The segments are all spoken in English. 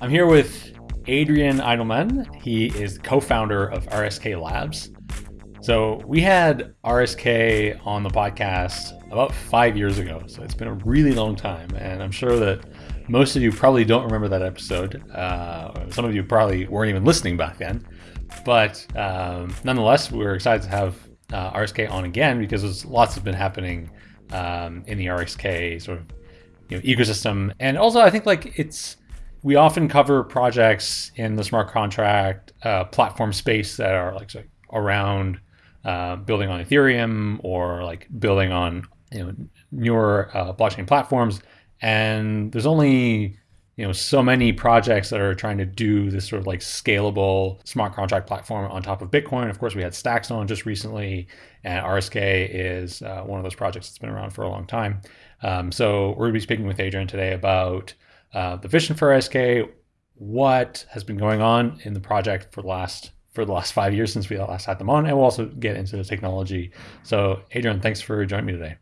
I'm here with Adrian Eidelman. He is co-founder of RSK Labs. So we had RSK on the podcast about five years ago. So it's been a really long time. And I'm sure that most of you probably don't remember that episode. Uh, some of you probably weren't even listening back then. But um, nonetheless, we're excited to have uh, RSK on again because there's lots has been happening um, in the RSK sort of you know, ecosystem. And also, I think like it's we often cover projects in the smart contract uh, platform space that are like around uh, building on Ethereum or like building on you know newer uh, blockchain platforms. And there's only you know so many projects that are trying to do this sort of like scalable smart contract platform on top of Bitcoin. Of course, we had Stacks on just recently, and RSK is uh, one of those projects that's been around for a long time. Um, so we're going to be speaking with Adrian today about uh, the vision for RSK, what has been going on in the project for the last for the last five years since we last had them on, and we'll also get into the technology. So, Adrian, thanks for joining me today.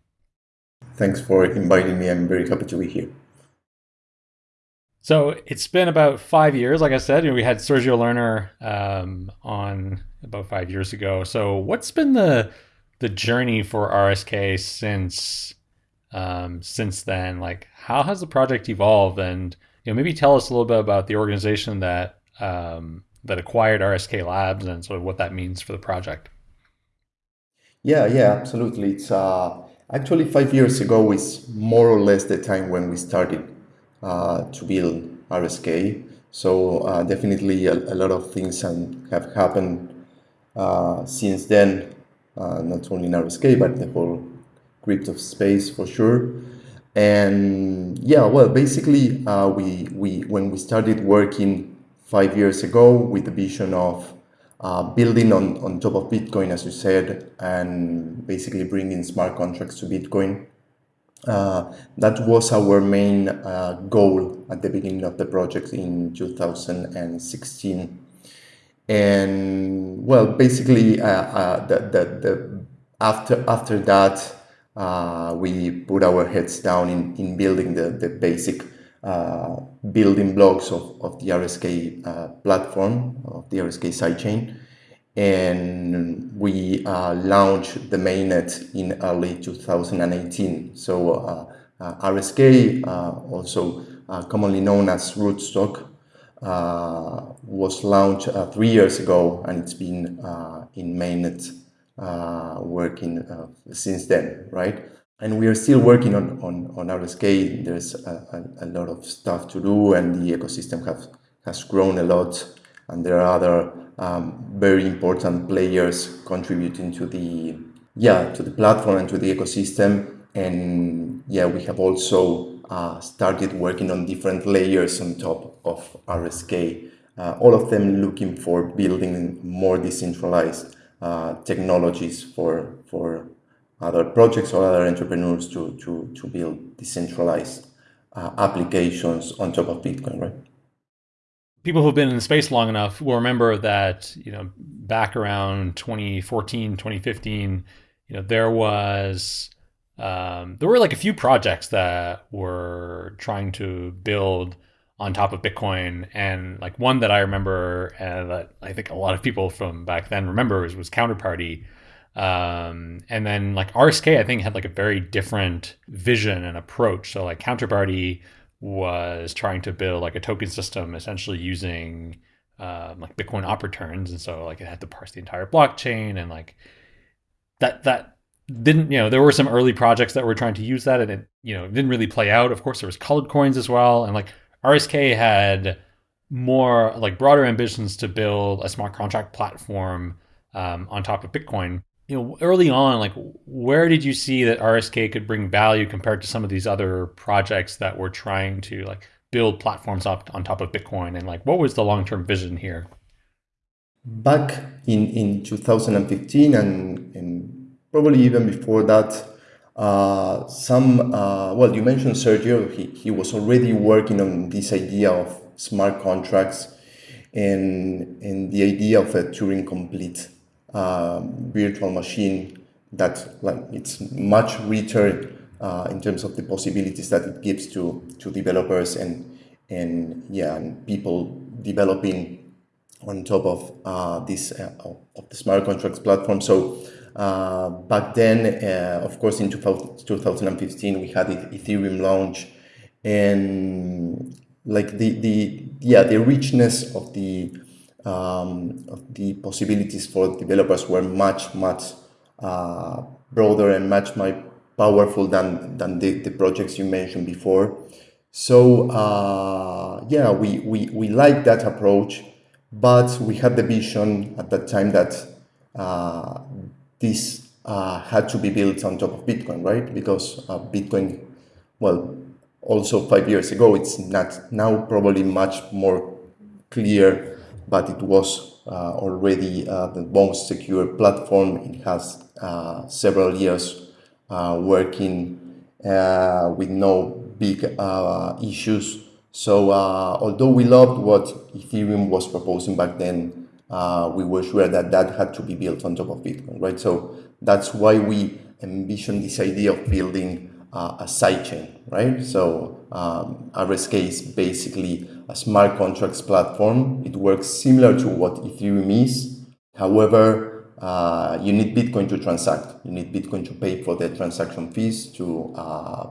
Thanks for inviting me. I'm very happy to be here. So it's been about five years. Like I said, you know, we had Sergio Lerner um, on about five years ago. So what's been the the journey for RSK since um, since then? Like, how has the project evolved? And you know, maybe tell us a little bit about the organization that um, that acquired RSK Labs and sort of what that means for the project. Yeah, yeah, absolutely. It's uh, actually five years ago is more or less the time when we started uh, to build RSK. So uh, definitely a, a, lot of things have happened uh, since then, uh, not only in RSK, but the whole crypto space for sure. And yeah, well, basically, uh, we, we when we started working five years ago with the vision of uh, building on, on top of Bitcoin, as you said, and basically bringing smart contracts to Bitcoin. Uh, that was our main uh, goal at the beginning of the project in 2016. And well, basically, uh, uh, the, the, the, after, after that, uh, we put our heads down in, in building the, the basic uh, building blocks of, of the RSK uh, platform, of the RSK sidechain. And we uh, launched the mainnet in early 2018. So uh, RSK, also commonly known as Rootstock, was launched three years ago and it's been in mainnet working uh, since then, right? And we are still working on, on, on RSK. There's a, a, a, lot of stuff to do and the ecosystem have, has grown a lot. And there are other um, very important players contributing to the, yeah, to the platform and to the ecosystem. And yeah, we have also uh, started working on different layers on top of RSK. Uh, all of them looking for building more decentralized uh, technologies for for other projects or other entrepreneurs to to to build decentralized uh, applications on top of Bitcoin, right? People who've been in the space long enough will remember that you know back around 2014, 2015, you know there was um, there were like a few projects that were trying to build on top of Bitcoin. And like one that I remember and that I think a lot of people from back then remember was, was Counterparty. Um, and then like RSK, I think had like a very different vision and approach. So like Counterparty was trying to build like a token system essentially using um, like Bitcoin op returns. And so like it had to parse the entire blockchain and like that, that didn't, you know, there were some early projects that were trying to use that and it, you know, didn't really play out. Of course, there was colored coins as well. And like RSK had more like broader ambitions to build a smart contract platform um, on top of Bitcoin. You know, early on, like where did you see that RSK could bring value compared to some of these other projects that were trying to like build platforms up on top of Bitcoin? And like, what was the long-term vision here? Back in, in 2015 and, and probably even before that, uh, some, uh, well, you mentioned Sergio, he, he was already working on this idea of smart contracts and, and the idea of a Turing complete uh, virtual machine that like it's much richer uh, in terms of the possibilities that it gives to, to developers and, and yeah, and people developing on top of uh, this uh, of the smart contracts platform. So uh, back then, uh, of course, in 2015, we had Ethereum launch, and like the the yeah the richness of the um, of the possibilities for developers were much much uh, broader and much more powerful than than the, the projects you mentioned before. So uh, yeah, we, we we like that approach, but we had the vision at that time that uh, this uh, had to be built on top of Bitcoin, right? Because uh, Bitcoin, well, also five years ago, it's not now probably much more clear, but it was uh, already uh, the most secure platform. It has uh, several years uh, working with no big issues. So although we loved what Ethereum was proposing back then, uh, we were sure that that had to be built on top of Bitcoin, right? So that's why we envision this idea of building uh, a sidechain, right? So um, RSK is basically a smart contracts platform. It works similar to what Ethereum is. However, uh, you need Bitcoin to transact. You need Bitcoin to pay for the transaction fees, to uh,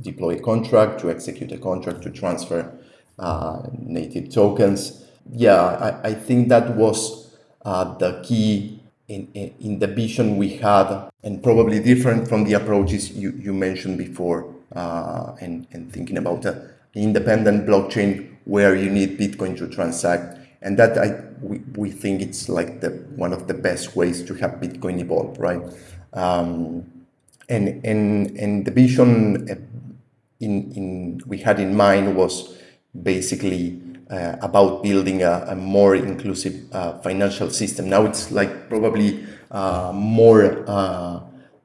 deploy a contract, to execute a contract, to transfer uh, native tokens yeah, I, I think that was uh, the key in, in, in, the vision we had, and probably different from the approaches you, you mentioned before, uh, and, and thinking about an independent blockchain where you need Bitcoin to transact. And that I we, we think it's like the one of the best ways to have Bitcoin evolve, right? Um, and and and the vision uh, in in we had in mind was basically uh, about building a, a more inclusive uh, financial system. Now it's like probably uh, more uh,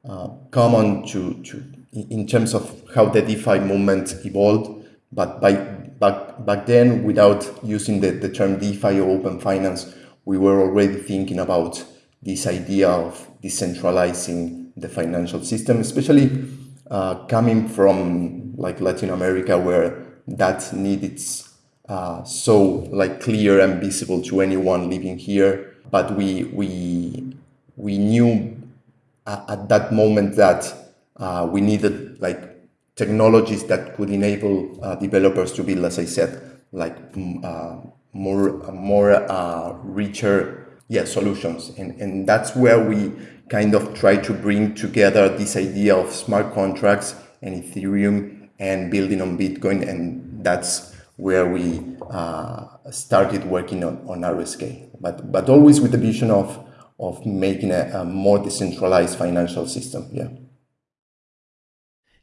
uh, common to, to in terms of how the DeFi movement evolved, but by back back then, without using the, the term DeFi or open finance, we were already thinking about this idea of decentralizing the financial system, especially uh, coming from like Latin America, where that needs uh, so like clear and visible to anyone living here. But we we we knew at, at that moment that uh, we needed like technologies that could enable uh, developers to build, as I said, like uh, more more uh, richer yeah solutions, and and that's where we kind of try to bring together this idea of smart contracts and Ethereum and building on Bitcoin, and that's where we uh, started working on, on RSK, but, but always with the vision of, of making a, a more decentralized financial system. Yeah.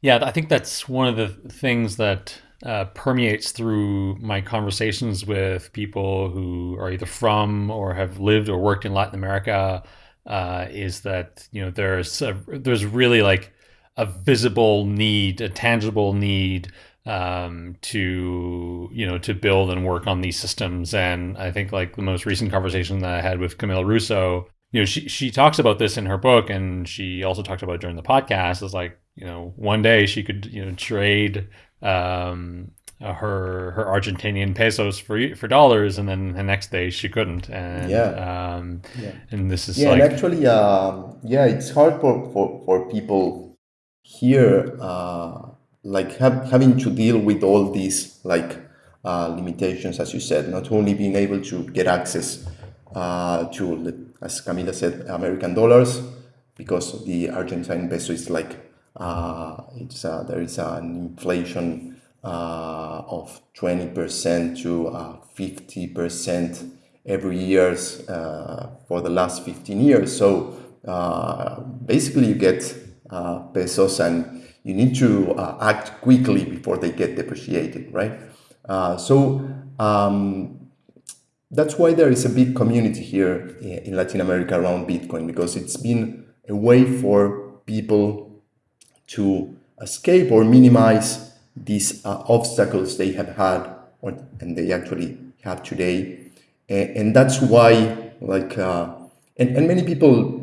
Yeah, I think that's one of the things that uh, permeates through my conversations with people who are either from or have lived or worked in Latin America. Uh, is that you know there's a, there's really like a visible need, a tangible need um, to you know to build and work on these systems. And I think like the most recent conversation that I had with Camila Russo, you know, she she talks about this in her book, and she also talked about during the podcast. Is like you know one day she could you know trade um, her her Argentinian pesos for for dollars, and then the next day she couldn't. And yeah, um, yeah. and this is yeah, like and actually, um, yeah, it's hard for for, for people here. Uh, like have, having to deal with all these like uh, limitations, as you said, not only being able to get access uh, to, as Camila said, American dollars, because the Argentine peso is like uh, it's uh, there is an inflation uh, of 20% to 50% uh, every years for the last 15 years. So basically, you get pesos and you need to uh, act quickly before they get depreciated, right? Uh, so um, that's why there is a big community here in Latin America around Bitcoin because it's been a way for people to escape or minimize these uh, obstacles they have had or, and they actually have today. And, and that's why like, uh, and, and many people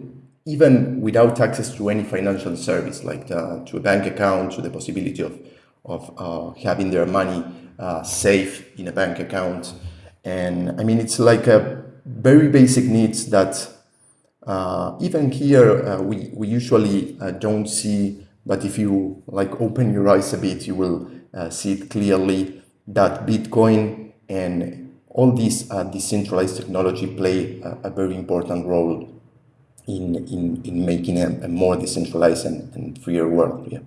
even without access to any financial service, like the, to a bank account, to the possibility of, of uh, having their money uh, safe in a bank account. And I mean, it's like a very basic needs that uh, even here uh, we, we usually uh, don't see, but if you like open your eyes a bit, you will uh, see it clearly that Bitcoin and all these uh, decentralized technology play a, a, very important role in, in, in making a, a more decentralized and, and freer world. Yeah.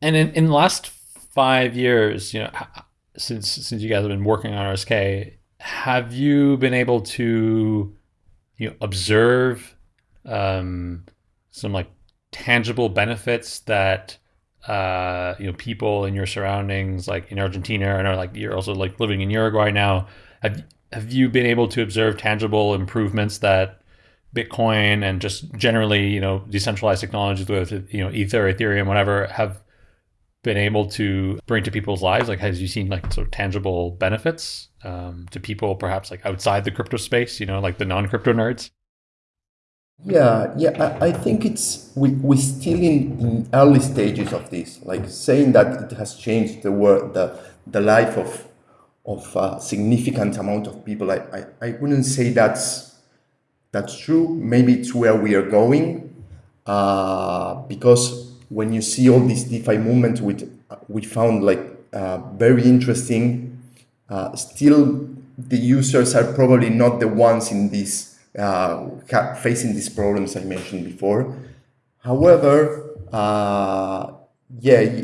And in, in the last five years, you know, since since you guys have been working on RSK, have you been able to you know, observe um, some like tangible benefits that uh, you know people in your surroundings, like in Argentina, and like you're also like living in Uruguay now. Have have you been able to observe tangible improvements that Bitcoin and just generally, you know, decentralized technologies with you know Ether, Ethereum, whatever, have been able to bring to people's lives? Like, has you seen like sort of tangible benefits um, to people, perhaps like outside the crypto space? You know, like the non-crypto nerds. Yeah, yeah, I, I think it's we we're still in, in early stages of this. Like saying that it has changed the world, the the life of of a significant amount of people. I, I, I wouldn't say that's that's true. Maybe it's where we are going, uh, because when you see all these DeFi movement, which we found like uh, very interesting. Uh, still, the users are probably not the ones in this uh, facing these problems I mentioned before. However, uh, yeah,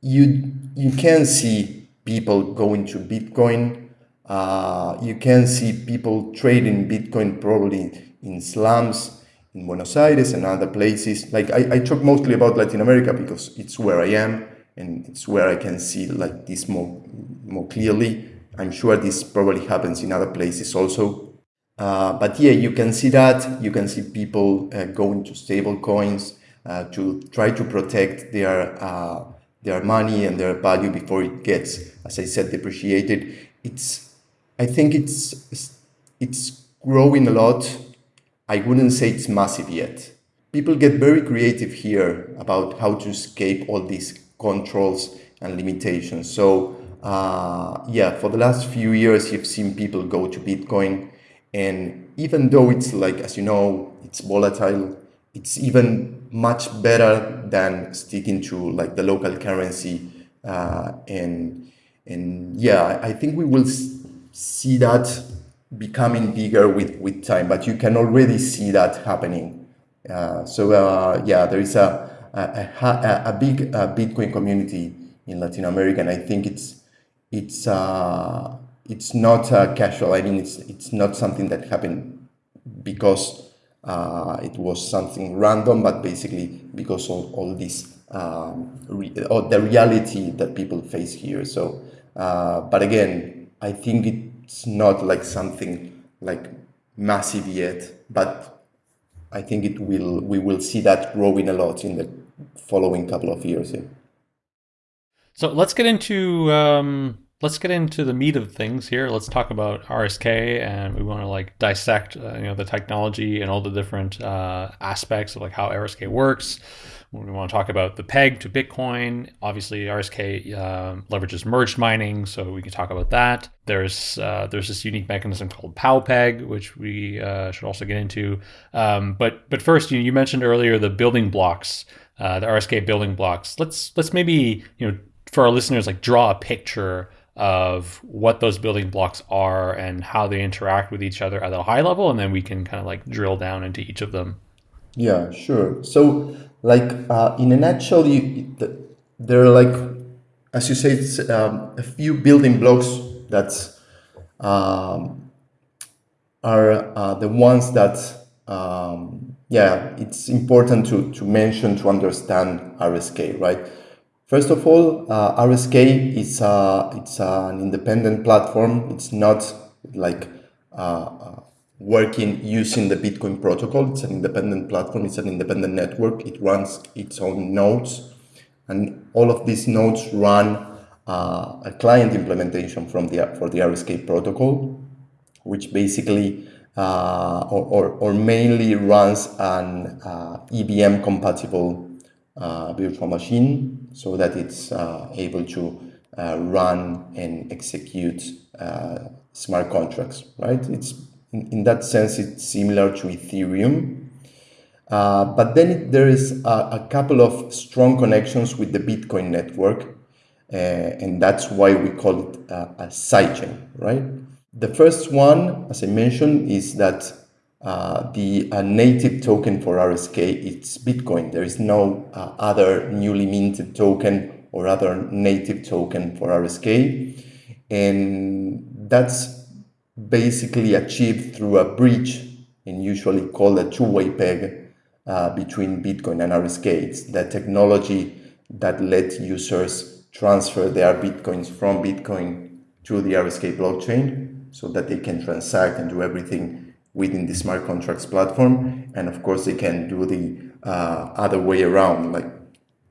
you you can see people going to Bitcoin. Uh, you can see people trading Bitcoin probably in slums in Buenos Aires and other places. Like I, I talk mostly about Latin America because it's where I am and it's where I can see like this more more clearly. I'm sure this probably happens in other places also. Uh, but yeah, you can see that. You can see people uh, going to stable coins uh, to try to protect their uh, their money and their value before it gets, as I said, depreciated. It's I think it's it's growing a lot I wouldn't say it's massive yet. People get very creative here about how to escape all these controls and limitations. So uh, yeah, for the last few years, you've seen people go to Bitcoin. And even though it's like, as you know, it's volatile, it's even much better than sticking to like the local currency. Uh, and, and yeah, I think we will see that becoming bigger with, with time, but you can already see that happening. Uh, so uh, yeah, there is a, a, a, a big Bitcoin community in Latin America, and I think it's it's uh, it's not uh, casual. I mean, it's it's not something that happened because uh, it was something random, but basically because of all this um, or the reality that people face here. So, but again, I think it's not like something like massive yet, but I think it will. We will see that growing a lot in the following couple of years. Yeah. So let's get into um, let's get into the meat of things here. Let's talk about RSK, and we want to like dissect uh, you know the technology and all the different uh, aspects of like how RSK works. We want to talk about the peg to Bitcoin. Obviously, RSK uh, leverages merged mining, so we can talk about that. There's uh, there's this unique mechanism called PowPeg, which we uh, should also get into. Um, but but first, you, you mentioned earlier the building blocks, uh, the RSK building blocks. Let's let's maybe you know for our listeners like draw a picture of what those building blocks are and how they interact with each other at a high level, and then we can kind of like drill down into each of them. Yeah, sure. So like uh, in a nutshell, you, there are like, as you say, um, a few building blocks that um, are uh, the ones that, um, yeah, it's important to, to mention to understand RSK, right? First of all, uh, RSK is uh, it's an independent platform. It's not like uh, uh working using the Bitcoin protocol. It's an independent platform, it's an independent network. It runs its own nodes. And all of these nodes run uh, a client implementation from the, for the RSK protocol, which basically uh, or, or, or, mainly runs an uh, EVM compatible uh, virtual machine so that it's uh, able to uh, run and execute uh, smart contracts, right? It's in, in, that sense, it's similar to Ethereum. But then it, there is a, a, couple of strong connections with the Bitcoin network, and that's why we call it a sidechain, right? The first one, as I mentioned, is that uh, the uh, native token for RSK it's Bitcoin. There is no uh, other newly minted token or other native token for RSK. And that's basically achieved through a bridge and usually called a two-way peg uh, between Bitcoin and RSK. It's the technology that lets users transfer their Bitcoins from Bitcoin to the RSK blockchain so that they can transact and do everything within the smart contracts platform. And of course, they can do the uh, other way around, like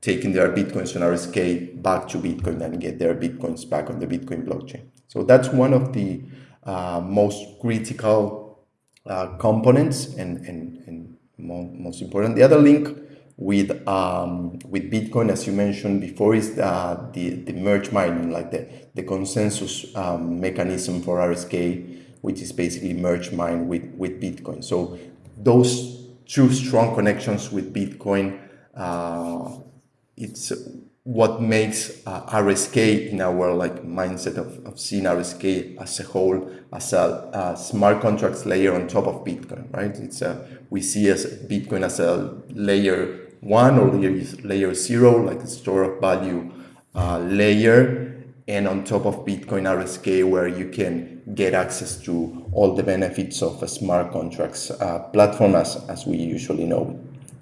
taking their Bitcoins on RSK back to Bitcoin and get their Bitcoins back on the Bitcoin blockchain. So that's one of the uh, most critical uh, components and, and, and most important. The other link with um, with Bitcoin, as you mentioned before, is uh, the the merge mining, like the the consensus um, mechanism for RSK, which is basically merge mine with with Bitcoin. So those two strong connections with Bitcoin, uh, it's what makes uh, RSK in our like mindset of, of seeing RSK as a whole as a, a, smart contracts layer on top of Bitcoin, right? It's a we see as Bitcoin as a layer one or layer, layer zero, like a store of value uh, layer, and on top of Bitcoin RSK, where you can get access to all the benefits of a smart contracts uh, platform as, as we usually know.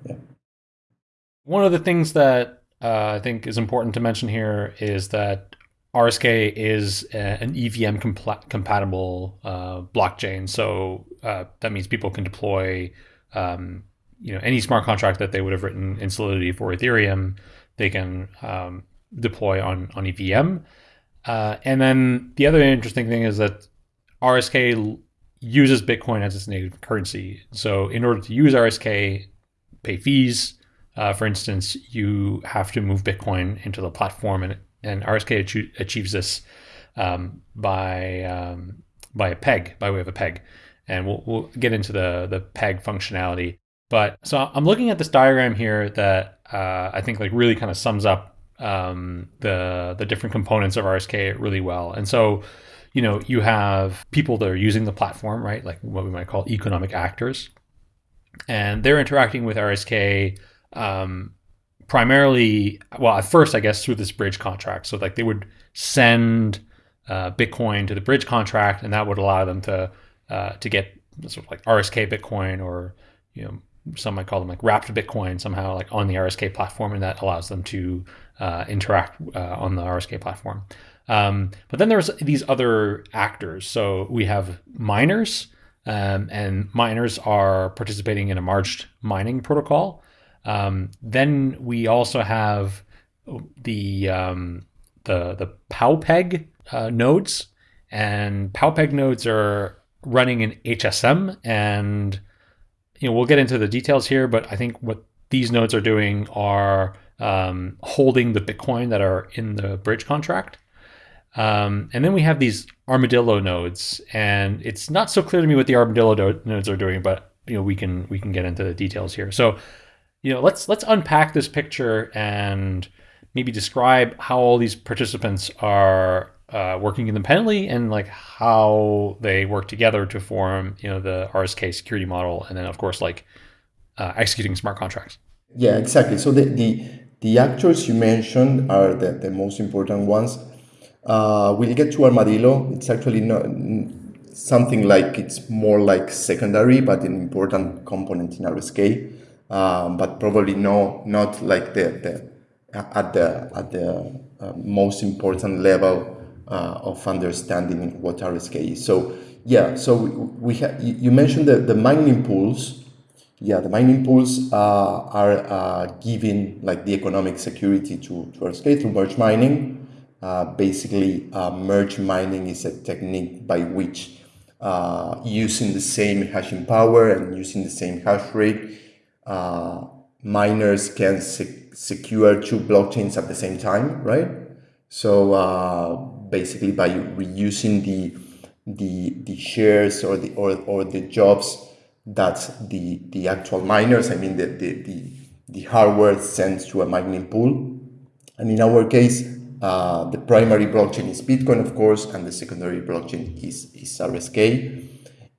Yeah. One of the things that uh, I think is important to mention here is that RSK is a, an EVM comp- compatible uh, blockchain. So uh, that means people can deploy um, you know any smart contract that they would have written in Solidity for Ethereum, they can um, deploy on on EVM. Uh, and then the other interesting thing is that RSK uses Bitcoin as its native currency. So in order to use RSK, pay fees. Uh, for instance, you have to move Bitcoin into the platform, and and RSK achieves this um, by um, by a peg, by way of a peg. And we'll, we'll get into the the peg functionality but so I'm looking at this diagram here that uh, I think like really kind of sums up um, the the different components of RSK really well. And so, you know, you have people that are using the platform, right? Like what we might call economic actors, and they're interacting with RSK um, primarily. Well, at first, I guess through this bridge contract. So like they would send uh, Bitcoin to the bridge contract, and that would allow them to uh, to get sort of like RSK Bitcoin or you know some might call them like wrapped Bitcoin somehow like on the RSK platform, and that allows them to uh, interact uh, on the RSK platform. Um, but then there's these other actors. So we have miners, um, and miners are participating in a merged mining protocol. Um, then we also have the um, the the PowPeg uh, nodes, and PowPeg nodes are running in HSM and you know, we'll get into the details here, but I think what these nodes are doing are um, holding the Bitcoin that are in the bridge contract. Um, and then we have these armadillo nodes, and it's not so clear to me what the armadillo nodes are doing, but you know we can we can get into the details here. So, you know, let's let's unpack this picture and maybe describe how all these participants are uh, working independently and like how they work together to form you know the RSK security model and then of course like uh, executing smart contracts. Yeah, exactly. So the the, the actors you mentioned are the, the most important ones. Uh, we'll get to Armadillo. It's actually not something like it's more like secondary, but an important component in RSK. Um, but probably no, not like the, the at the at the uh, most important level uh, of understanding what RSK is. So yeah, so we, we you mentioned the, the mining pools. Yeah, the mining pools uh, are uh, giving like the economic security to, to RSK through merge mining. Uh, basically, uh, merge mining is a technique by which uh, using the same hashing power and using the same hash rate, miners can secure two blockchains at the same time, right? So uh, basically, by reusing the the the shares or the or, or the jobs that the the actual miners, I mean the the the, the hardware sends to a mining pool, and in our case, uh, the primary blockchain is Bitcoin, of course, and the secondary blockchain is is RSK,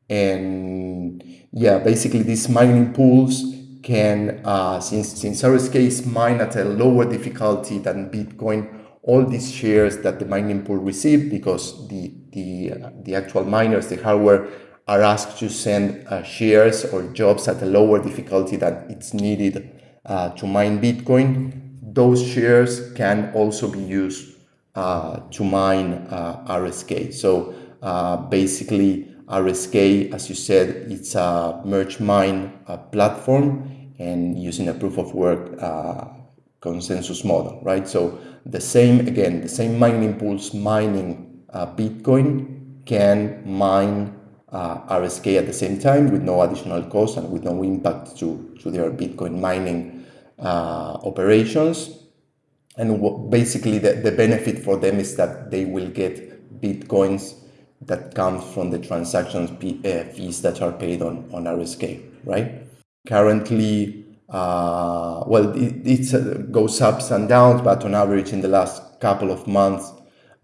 and yeah, basically these mining pools can, uh, since, since RSK is mined at a lower difficulty than Bitcoin, all these shares that the mining pool receive because the, the, the actual miners, the hardware, are asked to send uh, shares or jobs at a lower difficulty than it's needed uh, to mine Bitcoin. Those shares can also be used uh, to mine uh, RSK. So basically, RSK, as you said, it's a merge mine platform and using a proof of work uh, consensus model, right? So the same, again, the same mining pools mining uh, Bitcoin can mine uh, RSK at the same time with no additional cost and with no impact to, to their Bitcoin mining uh, operations. And basically the, the benefit for them is that they will get Bitcoins that come from the transactions uh, fees that are paid on, on RSK, right? Currently, uh, well, it, it uh, goes ups and downs, but on average, in the last couple of months,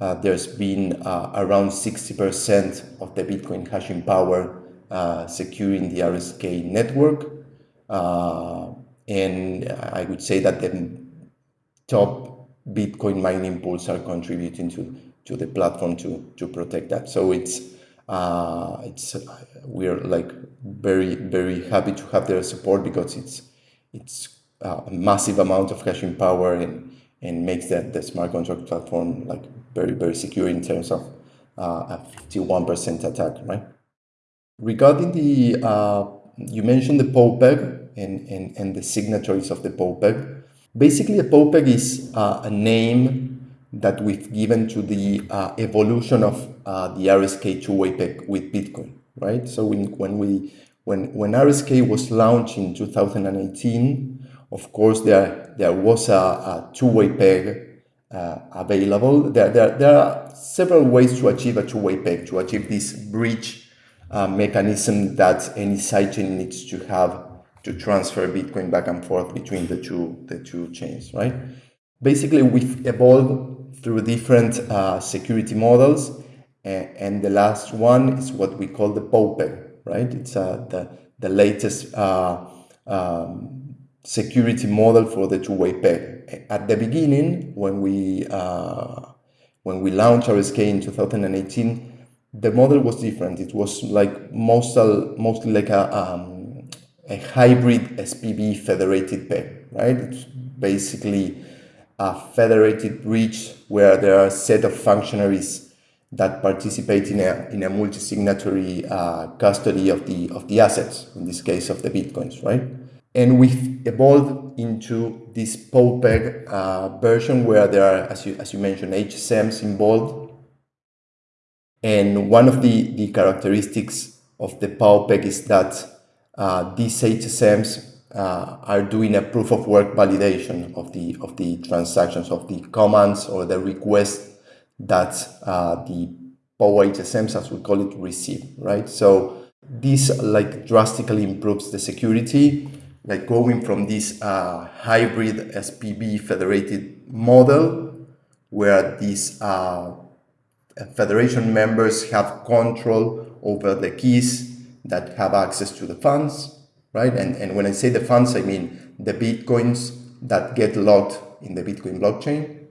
uh, there's been uh, around 60% of the Bitcoin hashing power uh, securing the RSK network. And I would say that the top Bitcoin mining pools are contributing to, to the platform to, to protect that. So it's it's we're like very very happy to have their support because it's it's a massive amount of hashing power and and makes that the smart contract platform like very very secure in terms of uh, a 51% attack right regarding the uh, you mentioned the PowPeg and, and, and the signatories of the PowPeg basically a PowPeg is uh, a name that we've given to the uh, evolution of uh, the RSK two-way peg with Bitcoin, right? So when, when we when when RSK was launched in 2018, of course there there was a, a two-way peg uh, available. There, there there are several ways to achieve a two-way peg to achieve this bridge uh, mechanism that any sidechain needs to have to transfer Bitcoin back and forth between the two the two chains, right? Basically, we've evolved through different uh, security models. And, the last one is what we call the PowPeg, right? It's uh, the, the latest uh, um, security model for the two-way peg. At the beginning, when we, uh, when we launched RSK in 2018, the model was different. It was like mostly, mostly like a, um, a hybrid SPV federated peg, right? It's basically a federated bridge where there are a set of functionaries that participate in a, in a multi-signatory uh, custody of the, of the assets, in this case of the Bitcoins, right? And we've evolved into this PowPeg uh, version where there are, as you, as you mentioned, HSMs involved. And one of the, the characteristics of the PowPeg is that uh, these HSMs uh, are doing a proof of work validation of the of the transactions of the commands or the request that uh, the PowHSMs, as we call it, receive, right? So this like drastically improves the security, like going from this uh, hybrid SPV federated model where these uh, federation members have control over the keys that have access to the funds right? And, and when I say the funds, I mean the Bitcoins that get locked in the Bitcoin blockchain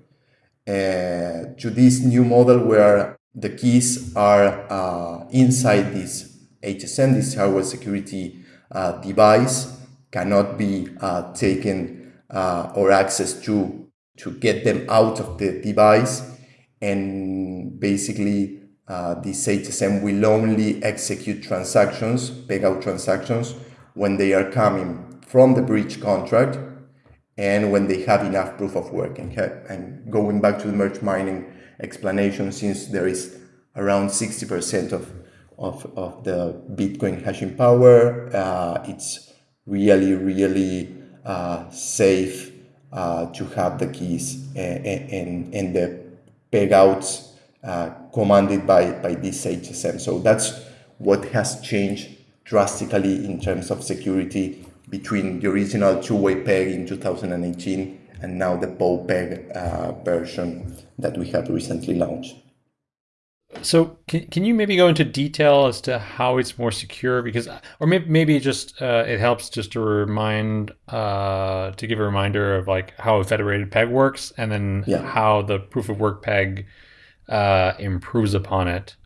uh, to this new model where the keys are uh, inside this HSM, this hardware security uh, device, cannot be uh, taken uh, or access to to get them out of the device. And basically, uh, this HSM will only execute transactions, peg out transactions, when they are coming from the bridge contract and when they have enough proof of work. And, and going back to the merge mining explanation, since there is around 60% of, of, of the Bitcoin hashing power, uh, it's really, really uh, safe uh, to have the keys and, and, and the pegouts uh, commanded by, by this HSM. So that's what has changed drastically in terms of security between the original two-way peg in 2018 and now the PowPeg uh, version that we have recently launched. So can, can you maybe go into detail as to how it's more secure? Because, or maybe, maybe just uh, it helps just to remind, uh, to give a reminder of like how a federated peg works and then yeah. how the proof of work peg uh, improves upon it.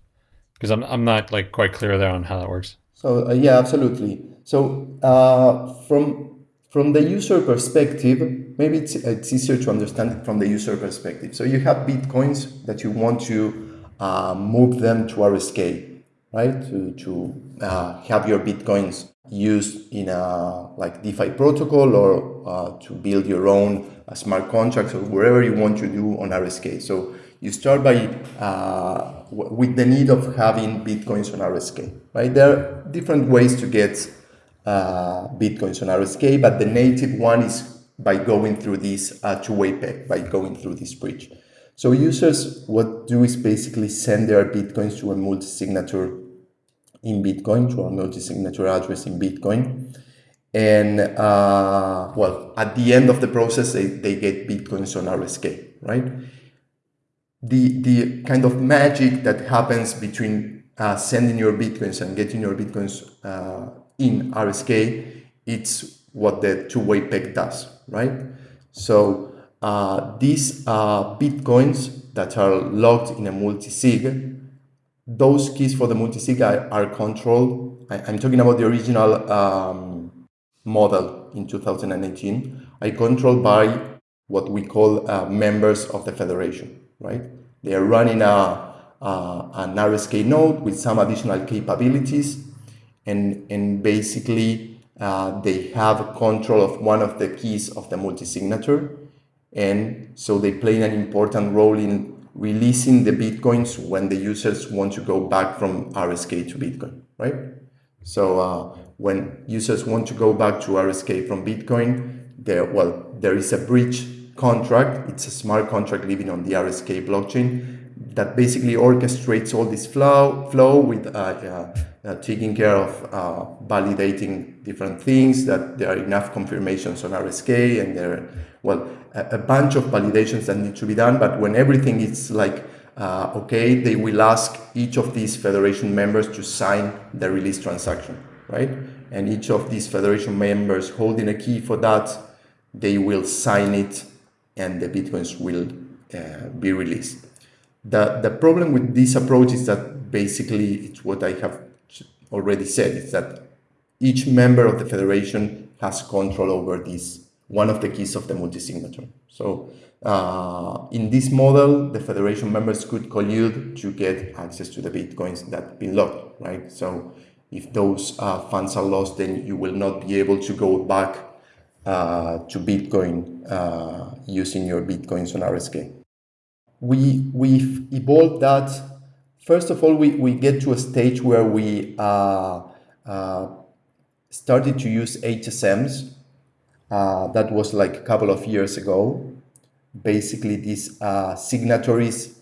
Because I'm, I'm not like quite clear there on how that works. So uh, yeah, absolutely. So uh, from from the user perspective, maybe it's, it's easier to understand it from the user perspective. So you have Bitcoins that you want to uh, move them to RSK, right? To, to uh, have your Bitcoins used in a like DeFi protocol or uh, to build your own uh, smart contracts or wherever you want to do on RSK. So you start by uh, with the need of having Bitcoins on RSK, right? There are different ways to get uh, bitcoins on RSK, but the native one is by going through this two-way peg, by going through this bridge. So users, what do is basically send their bitcoins to a multi-signature in Bitcoin, to a multi-signature address in Bitcoin. And uh, well, at the end of the process, they, they get bitcoins on RSK, right? The, the kind of magic that happens between uh, sending your bitcoins and getting your bitcoins uh, in RSK, it's what the two-way peg does, right? So uh, these uh, bitcoins that are locked in a multi-sig, those keys for the multi-sig are, are controlled. I, am talking about the original um, model in 2018. I controlled by what we call uh, members of the federation, right? They are running a, an RSK node with some additional capabilities and, and basically uh, they have control of one of the keys of the multi-signature. And so they play an important role in releasing the Bitcoins when the users want to go back from RSK to Bitcoin, right? So uh, when users want to go back to RSK from Bitcoin, there, well, there is a bridge contract. It's a smart contract living on the RSK blockchain that basically orchestrates all this flow, flow with uh, uh, uh, taking care of uh, validating different things, that there are enough confirmations on RSK, and there well, a, bunch of validations that need to be done. But when everything is like, uh, okay, they will ask each of these federation members to sign the release transaction, right? And each of these federation members holding a key for that, they will sign it and the Bitcoins will uh, be released. The, the problem with this approach is that basically it's what I have already said, is that each member of the federation has control over this, one of the keys of the multi-signature. So uh, in this model, the federation members could collude to get access to the Bitcoins that have been locked, right? So if those uh, funds are lost, then you will not be able to go back uh, to Bitcoin uh, using your Bitcoins on RSK we, we've evolved that. First of all, we, we get to a stage where we uh, uh, started to use HSMs. Uh, that was like a couple of years ago. Basically, these uh, signatories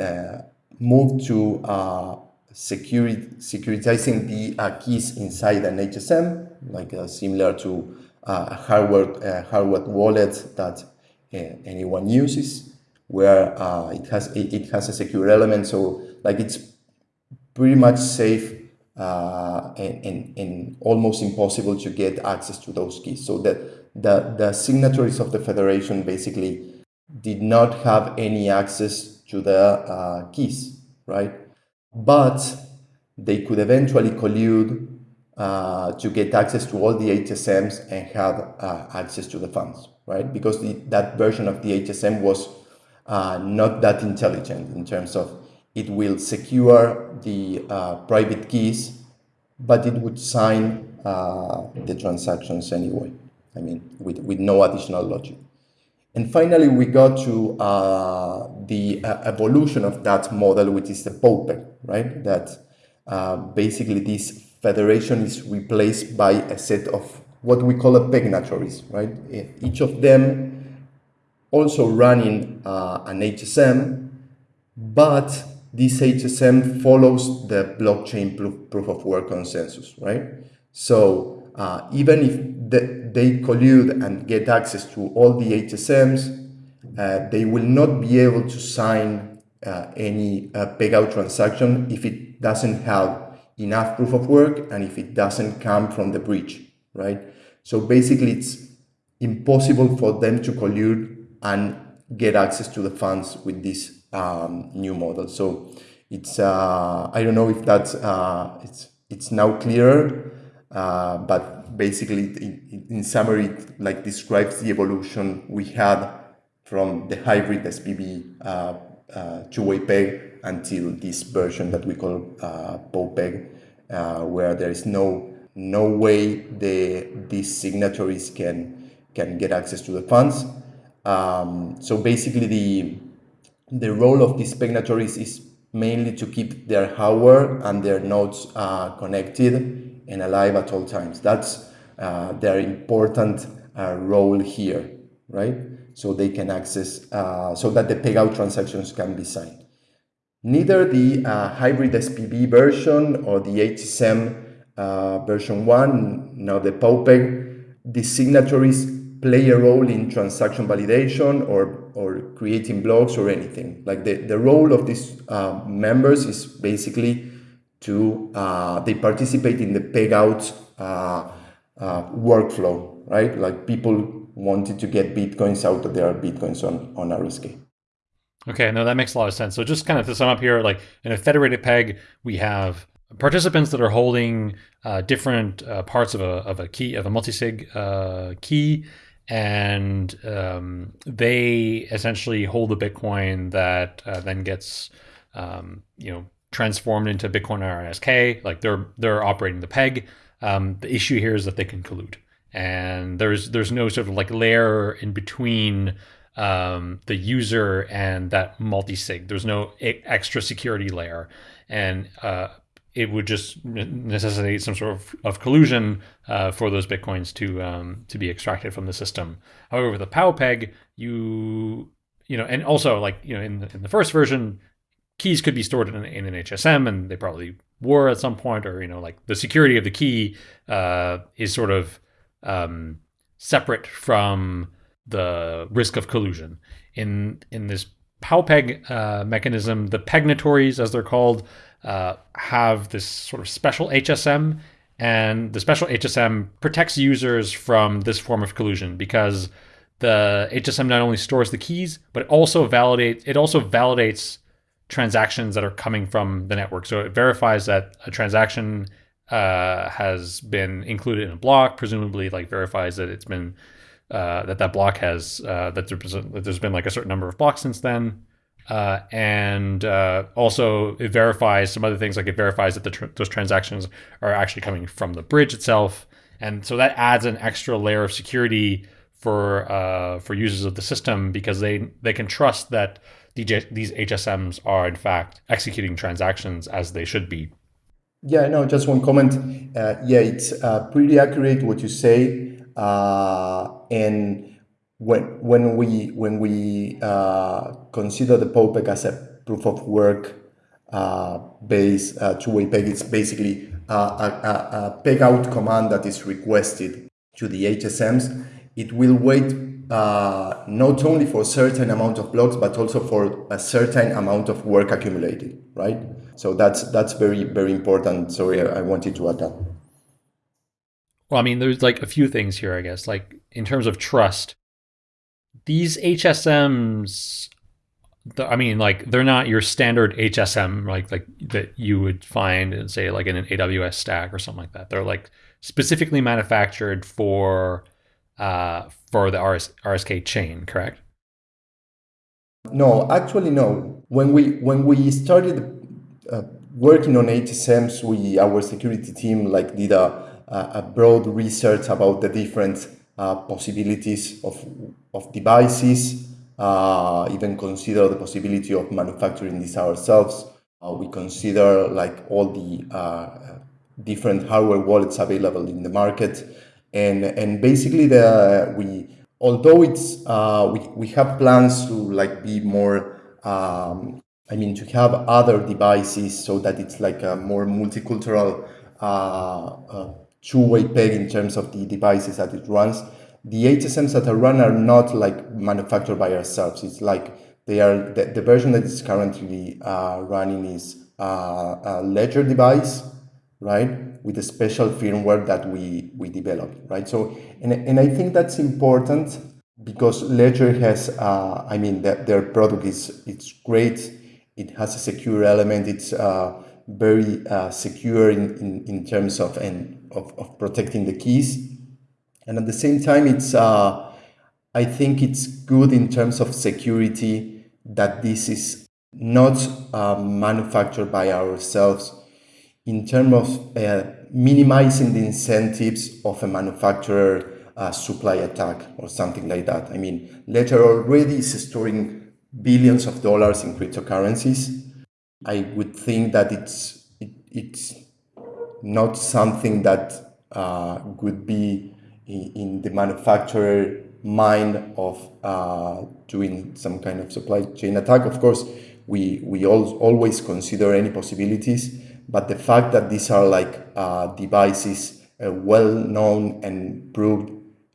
uh, moved to uh, security, securitizing the keys inside an HSM, like similar to a hardware, hardware wallet that anyone uses where uh, it has it, it, has a secure element. So like it's pretty much safe uh, and, and, and, almost impossible to get access to those keys. So that the, the signatories of the federation basically did not have any access to the uh, keys, right? But they could eventually collude uh, to get access to all the HSMs and have uh, access to the funds, right? Because the, that version of the HSM was uh, not that intelligent in terms of it will secure the uh, private keys, but it would sign uh, the transactions anyway. I mean, with, with no additional logic. And finally, we got to uh, the uh, evolution of that model, which is the PowPeg, right? That uh, basically this federation is replaced by a set of what we call a pegnatories, right? Each of them also running uh, an HSM, but this HSM follows the blockchain proof, proof of work consensus, right? So uh, even if the, they collude and get access to all the HSMs, uh, they will not be able to sign uh, any uh, pegout transaction if it doesn't have enough proof of work and if it doesn't come from the bridge, right? So basically it's impossible for them to collude and get access to the funds with this um, new model. So it's, uh, I don't know if that's, uh, it's, it's now clearer, uh, but basically in, in summary, it like describes the evolution we had from the hybrid SPV uh, uh, two-way peg until this version that we call uh, PowPeg, uh, where there is no no way the these signatories can can get access to the funds. Um, so basically, the the role of these signatories is mainly to keep their hardware and their nodes uh, connected and alive at all times. That's uh, their important uh, role here, right? so they can access, uh, so that the pegout transactions can be signed. Neither the uh, hybrid SPV version or the HSM uh, version 1, now the PowPeg, the signatories play a role in transaction validation or, or creating blocks or anything. Like the, the role of these members is basically to, uh, they participate in the pegout uh, workflow, right? Like people wanted to get bitcoins out of their bitcoins on, on RSK. Okay, no, that makes a lot of sense. So just kind of to sum up here, like in a federated peg, we have participants that are holding uh, different uh, parts of a, of a key, of a multisig uh, key, and um, they essentially hold the Bitcoin that uh, then gets, um, you know, transformed into Bitcoin RSK. Like they're they're operating the peg. Um, the issue here is that they can collude and there's there's no sort of like layer in between um, the user and that multi-sig. There's no extra security layer, and uh, it would just necessitate some sort of, of collusion uh, for those bitcoins to um, to be extracted from the system. However, with a PowPeg, you you know, and also like you know, in the, in the first version, keys could be stored in, in an HSM, and they probably were at some point, or you know, like the security of the key uh, is sort of um, separate from the risk of collusion. In in this PowPeg uh, mechanism, the pegnatories, as they're called, uh, have this sort of special HSM, and the special HSM protects users from this form of collusion because the HSM not only stores the keys, but it also validates it also validates transactions that are coming from the network. So it verifies that a transaction uh, has been included in a block, presumably like verifies that it's been uh, that that block has uh, that, there's, that there's been like a certain number of blocks since then. Uh, and uh, also it verifies some other things like it verifies that the tr those transactions are actually coming from the bridge itself and so that adds an extra layer of security for uh, for users of the system because they they can trust that these HSMs are in fact executing transactions as they should be yeah, no, just one comment. Uh, yeah, it's uh, pretty accurate what you say. Uh, and when when we when we uh, consider the PowPeg as a proof of work uh, based uh, two-way peg, it's basically a, a, a, peg out command that is requested to the HSMs. It will wait not only for a certain amount of blocks, but also for a certain amount of work accumulated, right? So that's that's very very important. Sorry, I wanted to add that. Well, I mean, there's like a few things here, I guess. Like in terms of trust, these HSMs, I mean, like they're not your standard HSM, like like that you would find in say like in an AWS stack or something like that. They're like specifically manufactured for uh, for the RS, RSK chain, correct? No, actually, no. When we when we started uh, working on HSMs, we our security team like did a, a broad research about the different uh, possibilities of of devices. Uh, even consider the possibility of manufacturing this ourselves. Uh, we consider like all the uh, different hardware wallets available in the market, and and basically the we although it's uh, we we have plans to like be more. Um, I mean, to have other devices so that it's like a more multicultural uh, uh, two-way peg in terms of the devices that it runs. The HSMs that are run are not like manufactured by ourselves. It's like they are the, the version that is currently uh, running is uh, a ledger device, right, with a special firmware that we we developed, right. So and and I think that's important because Ledger has, uh, I mean, the, their product is it's great. It has a secure element. It's uh, very uh, secure in, in, in terms of and of, of protecting the keys, and at the same time, it's uh, I think it's good in terms of security that this is not uh, manufactured by ourselves in terms of uh, minimizing the incentives of a manufacturer uh, supply attack or something like that. I mean, Ledger already is storing billions of dollars in cryptocurrencies. I would think that it's it, it's not something that uh, would be in, in, the manufacturer mind of uh, doing some kind of supply chain attack. Of course, we we all, always consider any possibilities, but the fact that these are like uh, devices uh, well known and proved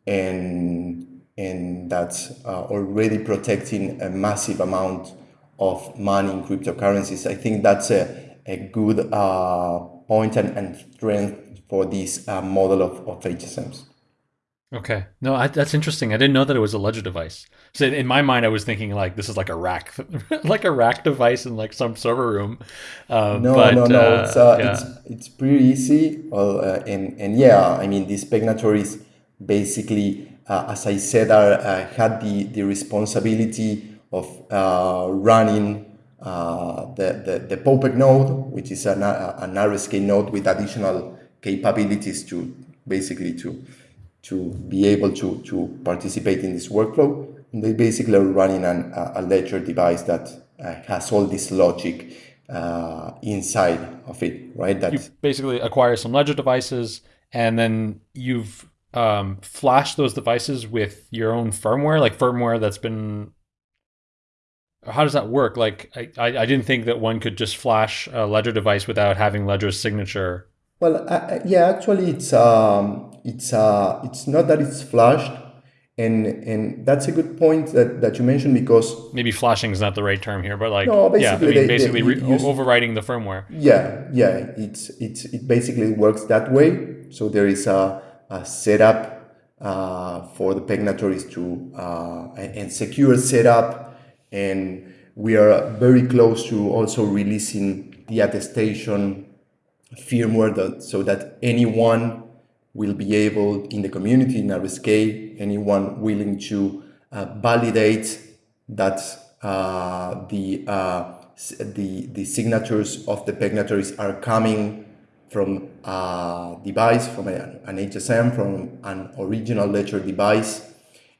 and and that's uh, already protecting a massive amount of money in cryptocurrencies. I think that's a, a good uh, point and, and strength for this uh, model of, of HSMs. Okay. No, I, that's interesting. I didn't know that it was a ledger device. So in my mind, I was thinking like this is like a rack, like a rack device in like some server room. Uh, no, but, no, no. Uh, it's, uh, yeah. it's it's pretty easy. Well, uh, and and yeah, I mean these pegnatories basically, uh, as I said, are, uh, had the, the responsibility of uh, running uh, the, the, the PowPeg node, which is an, an RSK node with additional capabilities to basically to, to be able to, to participate in this workflow. And they basically are running an, a ledger device that uh, has all this logic uh, inside of it, right? That you basically acquire some ledger devices and then you've um, flash those devices with your own firmware, like firmware that's been. How does that work? Like, I, I didn't think that one could just flash a Ledger device without having Ledger's signature. Well, uh, yeah, actually, it's um, it's uh, it's not that it's flashed, and and that's a good point that, that you mentioned because maybe flashing is not the right term here, but like no, basically, yeah, I mean, they, basically they use, overriding the firmware. Yeah, yeah, it's it's it basically works that way. So there is a uh, setup uh, for the pegnatories to uh, and secure setup and we are very close to also releasing the attestation firmware that, so that anyone will be able in the community in RSK, anyone willing to uh, validate that uh, the, uh, the, the signatures of the pegnatories are coming from a device, from an HSM, from an original ledger device,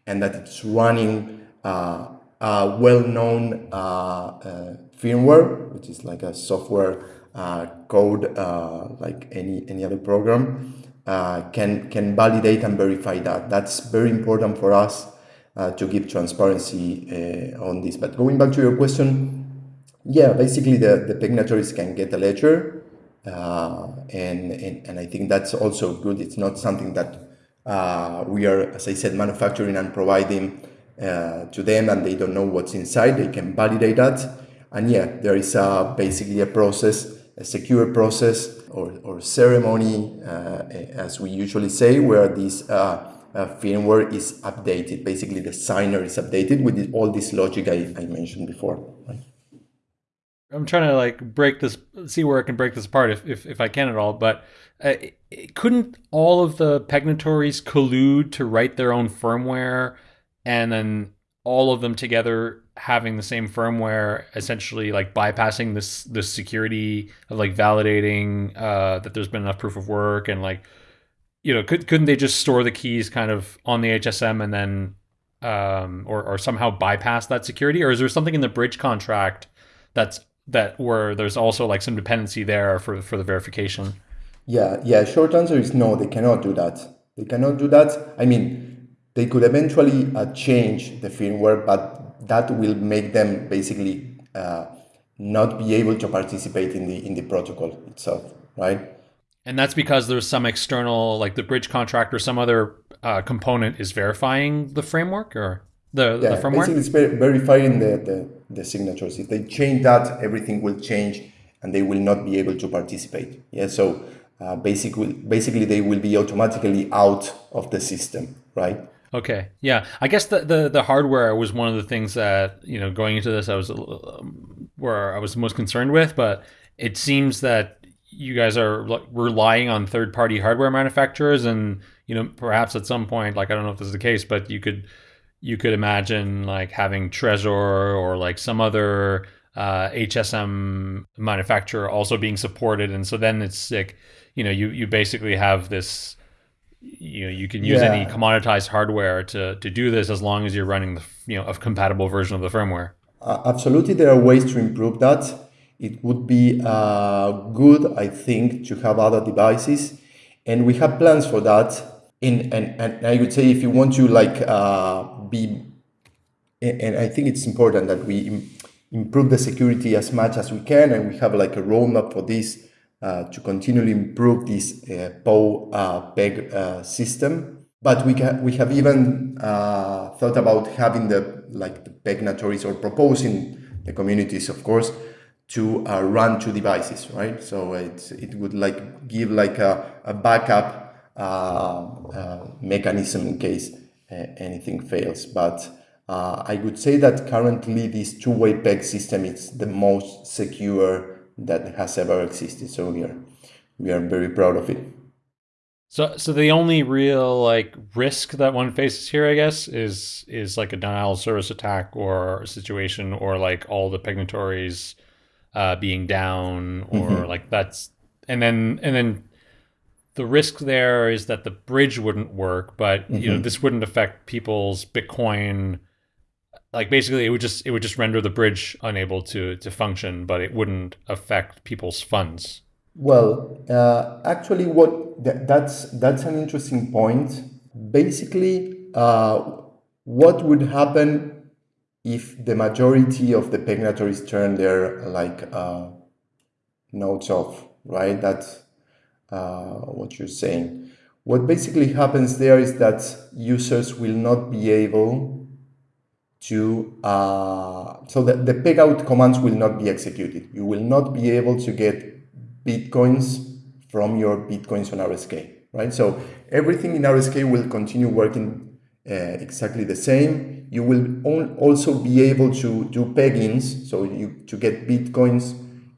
and that it's running uh, a well-known uh, uh, firmware, which is like a software uh, code uh, like any, any other program, uh, can, can validate and verify that. That's very important for us to give transparency on this. But going back to your question, yeah, basically the, the pegnatories can get a ledger uh, and, and, and I think that's also good. It's not something that uh, we are, as I said, manufacturing and providing uh, to them and they don't know what's inside. They can validate that. And yeah, there is a, basically a process, a secure process or, or ceremony, uh, as we usually say, where this uh, uh, firmware is updated. Basically, the signer is updated with all this logic I, I mentioned before. Right? I'm trying to like break this, see where I can break this apart if if, if I can at all. But uh, couldn't all of the pegnatories collude to write their own firmware, and then all of them together having the same firmware, essentially like bypassing this this security of like validating uh, that there's been enough proof of work and like you know could couldn't they just store the keys kind of on the HSM and then um, or or somehow bypass that security, or is there something in the bridge contract that's that where there's also like some dependency there for for the verification? Yeah, yeah. Short answer is no. They cannot do that. They cannot do that. I mean, they could eventually uh, change the firmware, but that will make them basically uh, not be able to participate in the in the protocol itself, right? And that's because there's some external, like the bridge contract or some other uh, component is verifying the framework or the, yeah, the firmware? Basically, it's ver verifying the, the, the signatures. If they change that, everything will change and they will not be able to participate. Yeah, so uh, basically, basically they will be automatically out of the system, right? Okay. Yeah. I guess the, the, the hardware was one of the things that, you know, going into this, I was um, where I was most concerned with, but it seems that you guys are relying on third party hardware manufacturers and, you know, perhaps at some point, like, I don't know if this is the case, but you could, you could imagine like having Trezor or like some other uh, HSM manufacturer also being supported. And so then it's like, you know, you, you basically have this, you know you can use yeah. any commoditized hardware to to do this as long as you're running the you know a compatible version of the firmware. Uh, absolutely there are ways to improve that. It would be uh, good i think to have other devices and we have plans for that. In and, and i would say if you want to like uh, be and i think it's important that we improve the security as much as we can and we have like a roadmap for this to continually improve this uh, POW uh, PEG uh, system. But we, we have even uh, thought about having the like the PEGnatories or proposing the communities, of course, to uh, run two devices, right? So it, it would like give like a, a backup mechanism in case anything fails. But I would say that currently this two-way PEG system is the most secure that has ever existed. So we are we are very proud of it. So so the only real like risk that one faces here, I guess, is is like a denial of service attack or a situation or like all the PEGnatories uh, being down or mm-hmm. like that's and then and then the risk there is that the bridge wouldn't work, but mm-hmm. you know mm-hmm. this wouldn't affect people's Bitcoin like basically it would just it would just render the bridge unable to to function but it wouldn't affect people's funds. Well uh, actually what th- that's that's an interesting point. Basically uh, what would happen if the majority of the PEGnatories turn their like uh, nodes off right? That's uh, what you're saying. What basically happens there is that users will not be able to, uh, so the, the peg out commands will not be executed. You will not be able to get Bitcoins from your Bitcoins on RSK, right? So everything in RSK will continue working uh, exactly the same. You will also be able to do peg-ins, so you to get Bitcoins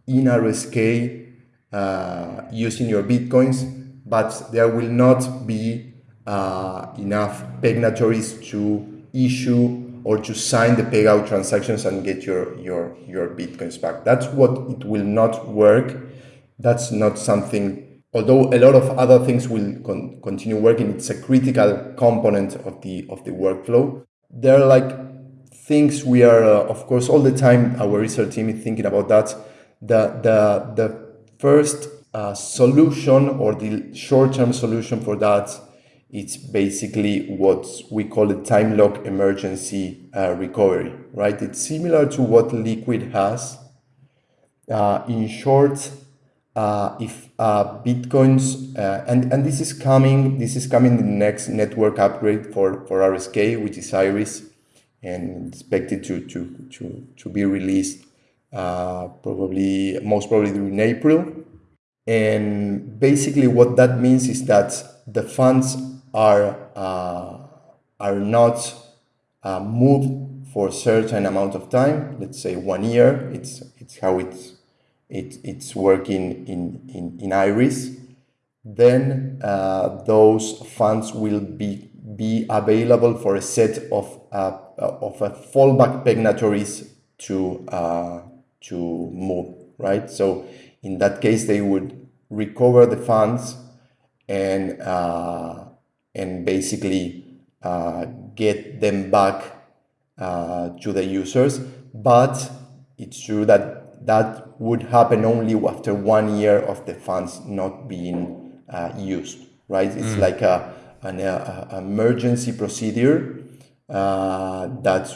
in RSK uh, using your Bitcoins, but there will not be uh, enough PEGnatories to issue or to sign the pegout transactions and get your, your, your Bitcoins back. That's what it will not work. That's not something, although a lot of other things will con continue working, it's a critical component of the, of the workflow. There are like things we are, uh, of course, all the time, our research team is thinking about that. The, the, the first uh, solution or the short-term solution for that it's basically what we call a time lock emergency uh, recovery, right? It's similar to what Liquid has. Uh, in short, uh, if uh, bitcoins uh, and and this is coming, this is coming the next network upgrade for for RSK, which is Iris, and expected to to to to be released uh, probably most probably in April. And basically, what that means is that the funds are, uh, are not uh, moved for a certain amount of time, let's say one year, it's, it's how it's, it, it's working in, in, in Iris, then uh, those funds will be, be available for a set of, uh, of a fallback PEGnatories to, uh, to move, right? So in that case, they would recover the funds and uh, and basically uh, get them back uh, to the users. But it's true that that would happen only after one year of the funds not being uh, used, right? It's mm. like a, an uh, emergency procedure uh, that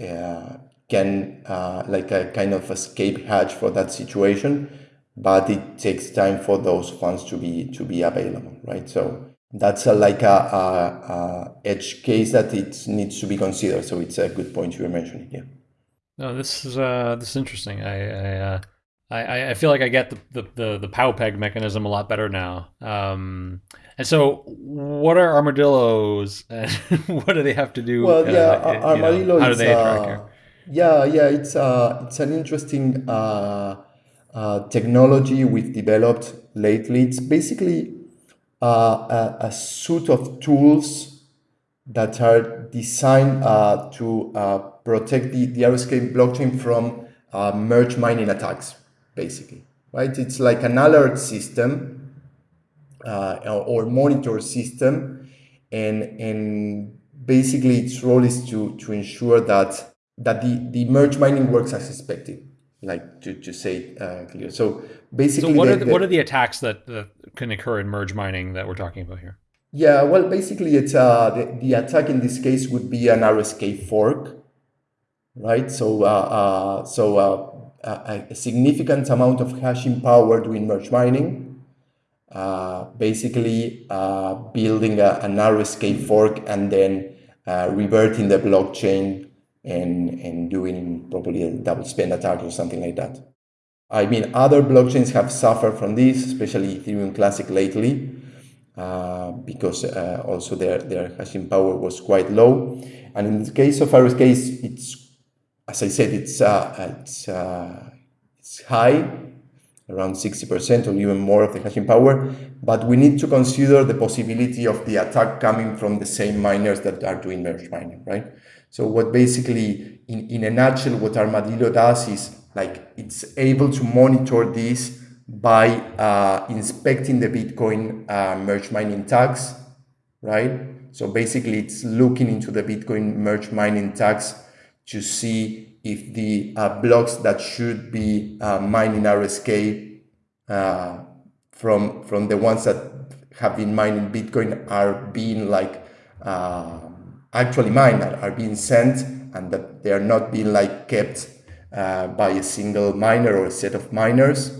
uh, can uh, like a kind of escape hatch for that situation, but it takes time for those funds to be to be available, right? So that's a, like a, a, a edge case that it needs to be considered. So it's a good point you were mentioning. Yeah. No, this is uh, this is interesting. I I, uh, I I feel like I get the the the, the PowPeg mechanism a lot better now. Um, and so, what are armadillos, and what do they have to do? Well, yeah, uh, armadillo. Know, how do they interact here? Yeah, yeah, it's uh, it's an interesting uh, uh, technology we've developed lately. It's basically uh, a, a, suite of tools that are designed uh, to uh, protect the, the RSK blockchain from uh, merge mining attacks, basically, right? It's like an alert system or monitor system, and and basically its role is to to ensure that that the, the merge mining works as expected like to, to say uh, clear. So basically, so what, the, are the, the, what are the attacks that, that can occur in merge mining that we're talking about here? Yeah, well, basically, it's uh, the, the attack in this case would be an RSK fork, right? So, uh, uh, so uh, a, a, significant amount of hashing power doing merge mining, uh, basically uh, building a, an RSK fork and then uh, reverting the blockchain and, and doing probably a double spend attack or something like that. I mean, other blockchains have suffered from this, especially Ethereum Classic lately, uh, because uh, also their, their hashing power was quite low. And in the case of RSK, it's, as I said, it's, uh, it's, uh, it's high, around 60% or even more of the hashing power, but we need to consider the possibility of the attack coming from the same miners that are doing merge mining, right? So what basically, in, in a nutshell, what Armadillo does is like it's able to monitor this by uh, inspecting the Bitcoin uh, merge mining tags, right? So basically, it's looking into the Bitcoin merge mining tags to see if the uh, blocks that should be uh, mining RSK uh, from from the ones that have been mining Bitcoin are being like uh, actually mined are, being sent and that they are not being like kept uh, by a single miner or a set of miners.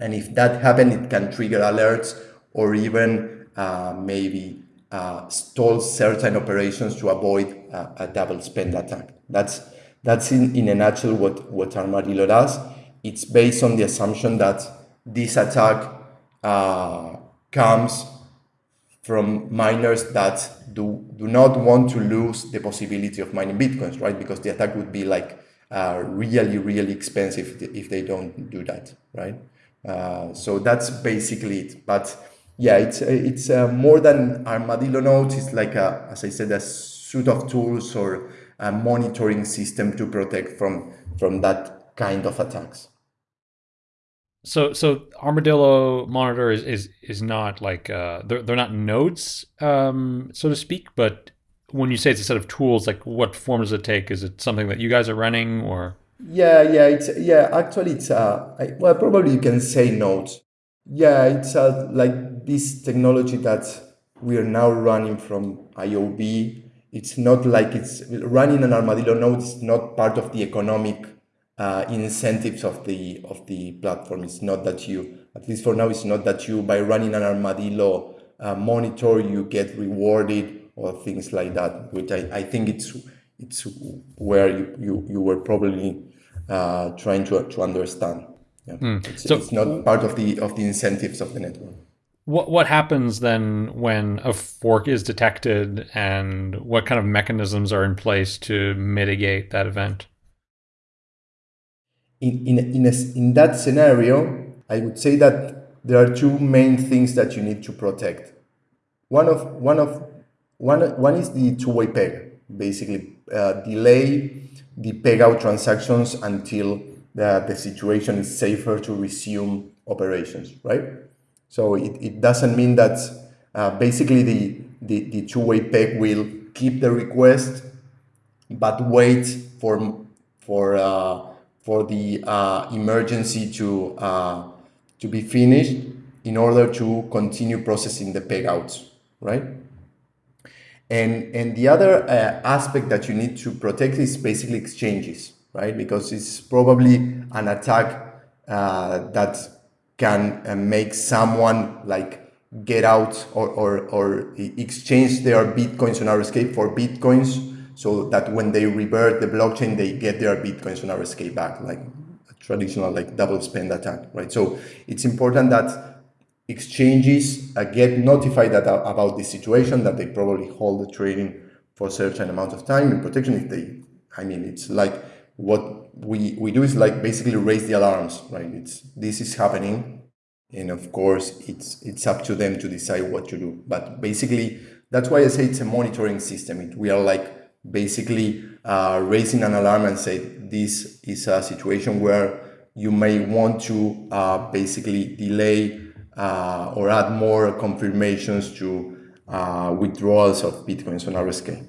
And if that happens, it can trigger alerts or even uh, maybe uh, stall certain operations to avoid a double spend attack. That's that's in, in a nutshell what, what Armadillo does. It's based on the assumption that this attack uh, comes from miners that do, do not want to lose the possibility of mining bitcoins, right? Because the attack would be like uh, really, really expensive if they don't do that, right? Uh, so that's basically it. But yeah, it's it's uh, more than armadillo nodes. It's like a, as I said, a suite of tools or a monitoring system to protect from from that kind of attacks. So so Armadillo monitor is is, is not like uh, they're they're not nodes, um, so to speak. But when you say it's a set of tools, like what form does it take? Is it something that you guys are running or? Yeah, yeah, it's yeah. Actually, it's uh, I, well, probably you can say nodes. Yeah, it's uh, like this technology that we are now running from IOV. It's not like it's running an Armadillo node. It's not part of the economic uh, incentives of the of the platform. It's not that you, at least for now, it's not that you by running an armadillo uh, monitor you get rewarded or things like that. Which I, I think it's it's where you you, you were probably uh, trying to to understand. Yeah. Mm. It's, so, it's not part of the of the incentives of the network. What what happens then when a fork is detected, and what kind of mechanisms are in place to mitigate that event? In, in, in, a, in that scenario, I would say that there are two main things that you need to protect. One of one of one one is the two-way peg, basically uh, delay the peg out transactions until the, the situation is safer to resume operations, right? So it, it doesn't mean that uh, basically the, the, the two-way peg will keep the request, but wait for, for uh, for the uh, emergency to, uh, to be finished in order to continue processing the payouts, right? And, and the other uh, aspect that you need to protect is basically exchanges, right? Because it's probably an attack that can make someone like get out or, or, or exchange their bitcoins on RSK for bitcoins so that when they revert the blockchain, they get their bitcoins on RSK back, like a traditional like double spend attack, right? So it's important that exchanges uh, get notified that, uh, about this situation that they probably hold the trading for a certain amount of time in protection if they i mean it's like what we we do is like basically raise the alarms right? It's this is happening and of course it's it's up to them to decide what to do. But basically that's why i say it's a monitoring system. It, we are like basically uh, raising an alarm and say this is a situation where you may want to uh, basically delay uh, or add more confirmations to uh, withdrawals of bitcoins on RSK.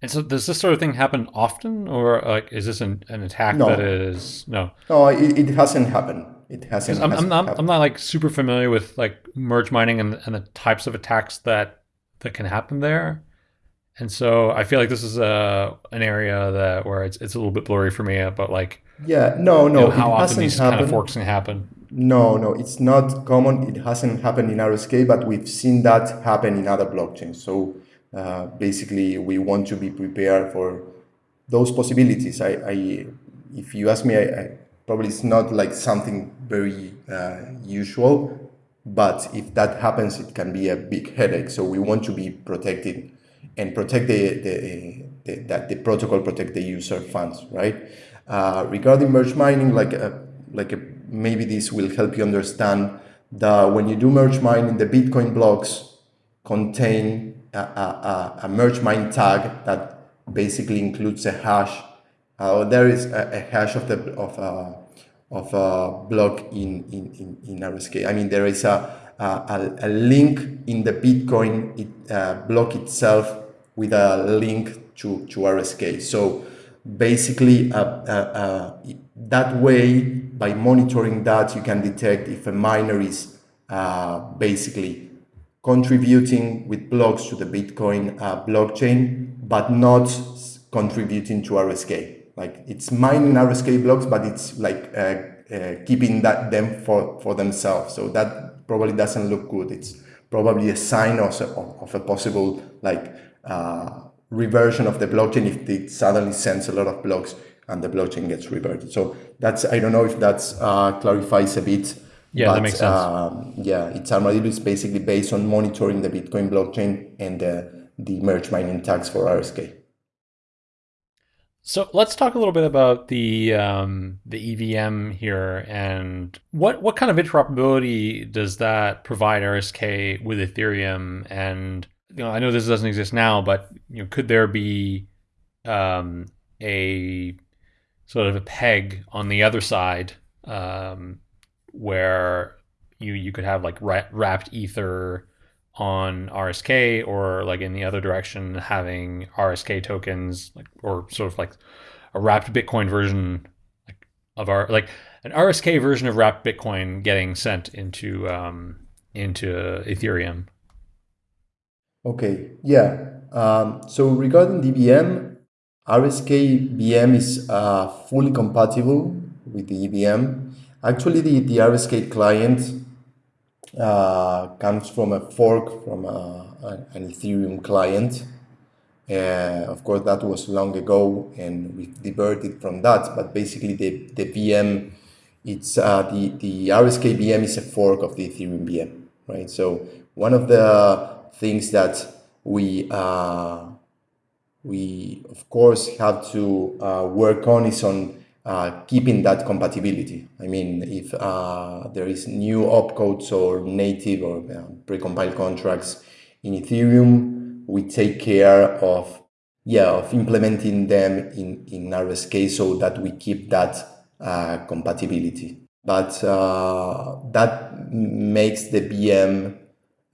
And so, does this sort of thing happen often, or like is this an, an attack no. that is no? No, it, it hasn't happened. It hasn't. I'm, hasn't I'm not. I'm not like super familiar with like merge mining and, and the types of attacks that that can happen there. And so I feel like this is a uh, an area that where it's it's a little bit blurry for me, but like yeah, no, no, you know, how often these happened. kind of forks can happen. No, no, it's not common. It hasn't happened in RSK, but we've seen that happen in other blockchains. So uh, basically, we want to be prepared for those possibilities. I, I if you ask me, I, I, probably it's not like something very uh, usual, but if that happens, it can be a big headache. So we want to be protected and protect the, the, the that the protocol protect the user funds, right? Uh, regarding merge mining, like a, uh, like a maybe this will help you understand that when you do merge mining, the Bitcoin blocks contain a, a, a merge mine tag that basically includes a hash. Uh, there is a, a, hash of the of a, uh, of a block in, in, in, in RSK. I mean, there is a, a, a link in the Bitcoin it, uh, block itself with a link to, to RSK. So basically, uh, uh, uh, that way, by monitoring that, you can detect if a miner is uh, basically contributing with blocks to the Bitcoin uh, blockchain, but not contributing to RSK. Like it's mining RSK blocks, but it's like uh, keeping that them for, for themselves. So that probably doesn't look good. It's probably a sign of, of a possible like uh, reversion of the blockchain if it suddenly sends a lot of blocks and the blockchain gets reverted. So that's I don't know if that uh, clarifies a bit. Yeah, but, that makes sense. Um, yeah, it's Armadillo is basically based on monitoring the Bitcoin blockchain and uh, the merge mining tags for RSK. So let's talk a little bit about the um, the EVM here and what what kind of interoperability does that provide RSK with Ethereum? And you know, I know this doesn't exist now, but you know, could there be um, a sort of a peg on the other side um, where you you could have like wrapped ether on RSK or like in the other direction having RSK tokens like or sort of like a wrapped Bitcoin version like of our like an RSK version of wrapped Bitcoin getting sent into um, into Ethereum. Okay, yeah. Um, so regarding DVM, RSK VM is uh, fully compatible with the EVM. Actually, the, the RSK client uh, comes from a fork from a, uh, an Ethereum client. Uh, of course, that was long ago, and we diverted from that. But basically, the, the VM, it's uh, the the RSK VM is a fork of the Ethereum VM, right? So one of the things that we uh, we of course have to uh, work on is on uh, keeping that compatibility. I mean, if there is new opcodes or native or precompiled contracts in Ethereum, we take care of yeah of implementing them in in RSK so that we keep that compatibility. But that makes the VM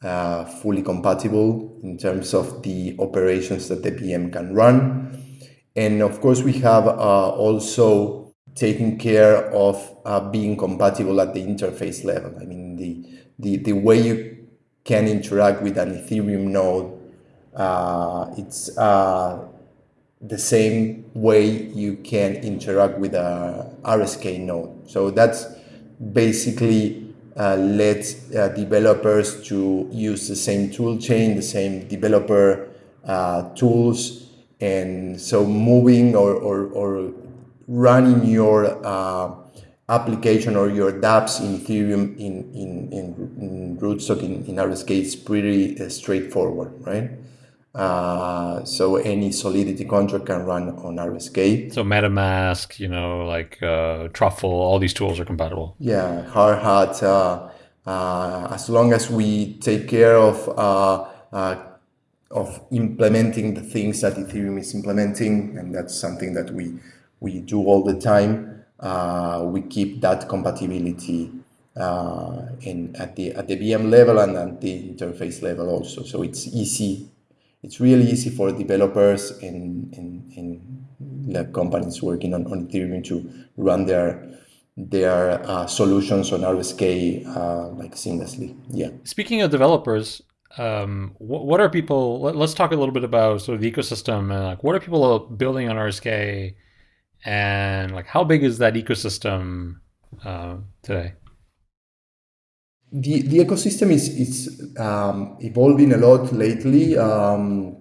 uh, fully compatible in terms of the operations that the VM can run. And of course, we have uh, also taken care of uh, being compatible at the interface level. I mean, the, the, the way you can interact with an Ethereum node. Uh, it's uh, the same way you can interact with a RSK node. So that's basically uh, let uh, developers to use the same tool chain, the same developer uh, tools, and so moving or, or, or running your uh, application or your dApps in Ethereum in, in, in, in Rootstock in, in RSK is pretty uh, straightforward, right? Uh, so any Solidity contract can run on RSK. So MetaMask, you know, like uh, Truffle, all these tools are compatible. Yeah, Hardhat. Uh, uh, as long as we take care of uh, uh, of implementing the things that Ethereum is implementing, and that's something that we we do all the time. we keep that compatibility in at the at the VM level and at the interface level also. So it's easy it's really easy for developers and, and, companies working on, on Ethereum to run their their uh, solutions on RSK uh, like seamlessly. Yeah. Speaking of developers, um, what, what, are people? Let, us talk a little bit about sort of the ecosystem and like what are people building on RSK, and like how big is that ecosystem uh, today? The, the ecosystem is, is um, evolving a lot lately. Um,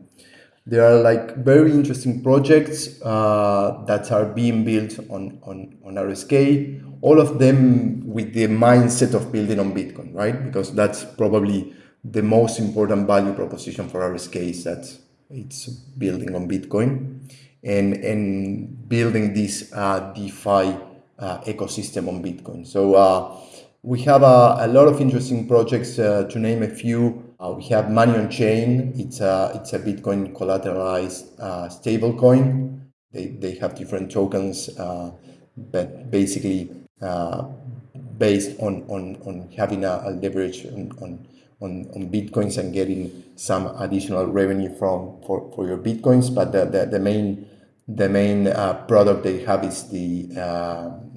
there are like very interesting projects uh, that are being built on, on, on RSK, all of them with the mindset of building on Bitcoin, right? Because that's probably the most important value proposition for RSK is that it's building on Bitcoin and, and building this uh, DeFi uh, ecosystem on Bitcoin. So uh, we have a, a lot of interesting projects uh, to name a few. Uh, we have Money on Chain. It's a, it's a Bitcoin collateralized uh, stablecoin. They, they have different tokens, uh, but basically uh, based on, on, on having a, a leverage on, on, on, on, Bitcoins and getting some additional revenue from for, for your Bitcoins. But the, the, the main the main uh, product they have is the uh,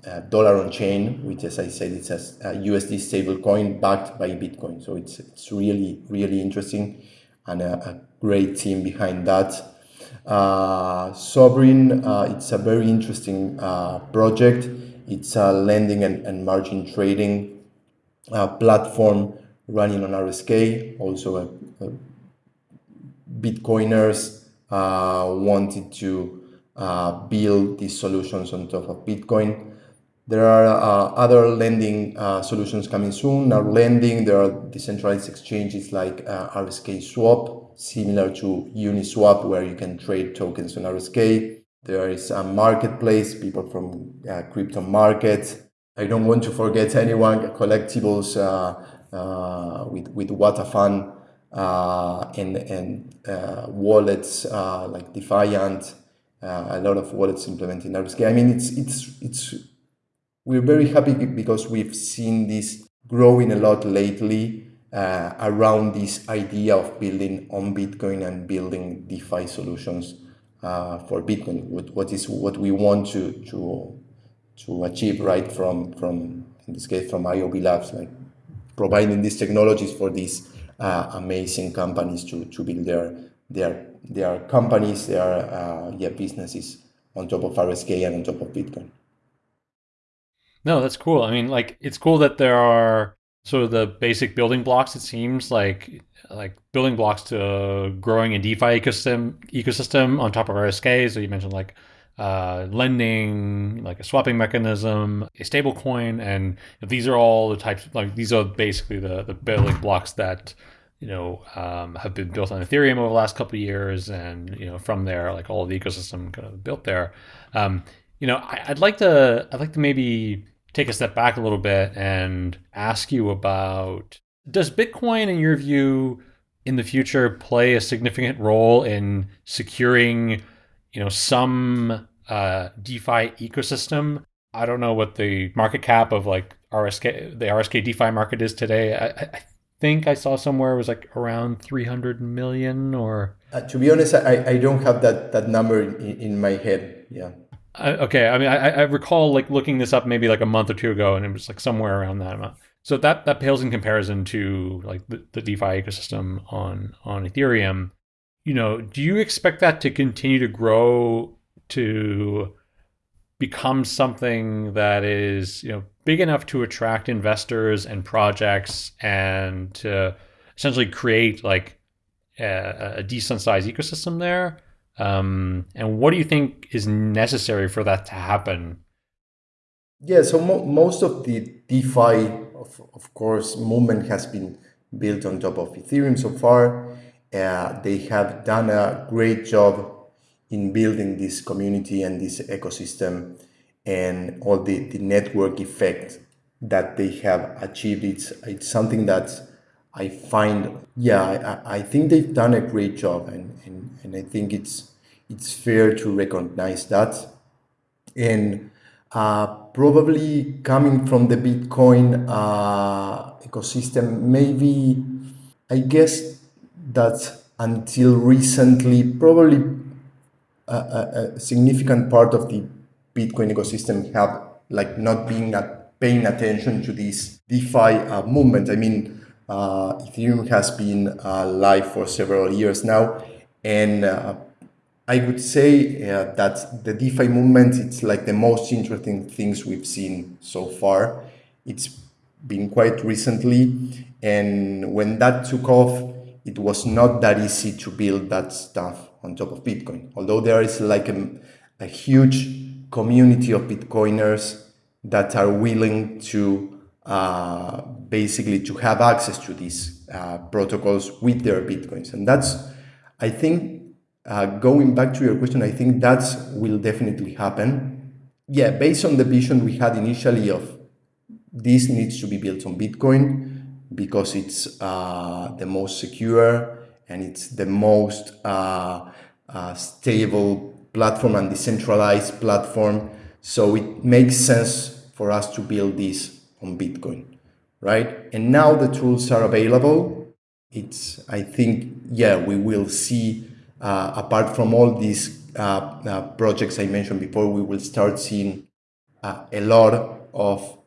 uh, dollar on chain, which, as I said, it's a, USD stable coin backed by Bitcoin. So it's it's really really interesting, and a, a great team behind that. Uh, Sovryn, uh, it's a very interesting uh, project. It's a lending and, and margin trading platform running on RSK. Also, a, a Bitcoiners wanted to uh, build these solutions on top of Bitcoin. There are uh, other lending uh, solutions coming soon. Now, lending, there are decentralized exchanges like uh, RSK Swap, similar to Uniswap, where you can trade tokens on RSK. There is a marketplace, people from uh, crypto markets. I don't want to forget anyone, collectibles uh, uh, with, with Watafan and, and wallets like Defiant uh, a lot of wallets implementing RSK. I mean, it's it's it's we're very happy because we've seen this growing a lot lately uh, around this idea of building on Bitcoin and building DeFi solutions uh, for Bitcoin. What, what is what we want to to to achieve right from from in this case from IOV Labs, like providing these technologies for these uh, amazing companies to to build their their their companies, their uh, yeah businesses on top of RSK and on top of Bitcoin. No, that's cool. I mean, like it's cool that there are sort of the basic building blocks. It seems like like building blocks to growing a DeFi ecosystem ecosystem on top of RSK. So you mentioned like uh, lending, like a swapping mechanism, a stable coin, and these are all the types. Like these are basically the the building blocks that you know, um, have been built on Ethereum over the last couple of years, and you know, from there, like all the ecosystem kind of built there. Um, you know, I, would like to, I'd like to maybe take a step back a little bit and ask you about: Does Bitcoin, in your view, in the future, play a significant role in securing, you know, some uh, DeFi ecosystem? I don't know what the market cap of like RSK, the RSK DeFi market is today. I, I think I saw somewhere it was like around 300 million or. Uh, to be honest, I, I don't have that, that number in, in my head. Yeah. Uh, okay. I mean, I, I recall like looking this up maybe like a month or two ago and it was like somewhere around that amount. So that that pales in comparison to like the, the DeFi ecosystem on on Ethereum. You know, do you expect that to continue to grow to become something that is you know big enough to attract investors and projects and to essentially create like a, a decent sized ecosystem there? Um, and what do you think is necessary for that to happen? Yeah, so mo most of the DeFi, of, of course, movement has been built on top of Ethereum so far. Uh, they have done a great job in building this community and this ecosystem and all the, the network effect that they have achieved. It's, it's something that I find, yeah, I, I think they've done a great job and, and, and I think it's, it's fair to recognize that. And uh, probably coming from the Bitcoin uh, ecosystem, maybe I guess that until recently, probably a, a, a significant part of the Bitcoin ecosystem have like not being at paying attention to this DeFi uh, movement. I mean, uh, Ethereum has been uh, live for several years now, and uh, I would say uh, that the DeFi movement, it's like the most interesting things we've seen so far. It's been quite recently. And when that took off, it was not that easy to build that stuff on top of Bitcoin. Although there is like a, a huge community of Bitcoiners that are willing to uh, basically to have access to these uh, protocols with their Bitcoins. And that's, I think, uh, going back to your question, I think that will definitely happen. Yeah, based on the vision we had initially of this needs to be built on Bitcoin because it's uh, the most secure and it's the most uh, uh, stable platform and decentralized platform. So it makes sense for us to build this on Bitcoin, right? And now the tools are available. It's, I think, yeah, we will see uh, apart from all these uh, uh, projects I mentioned before, we will start seeing a lot of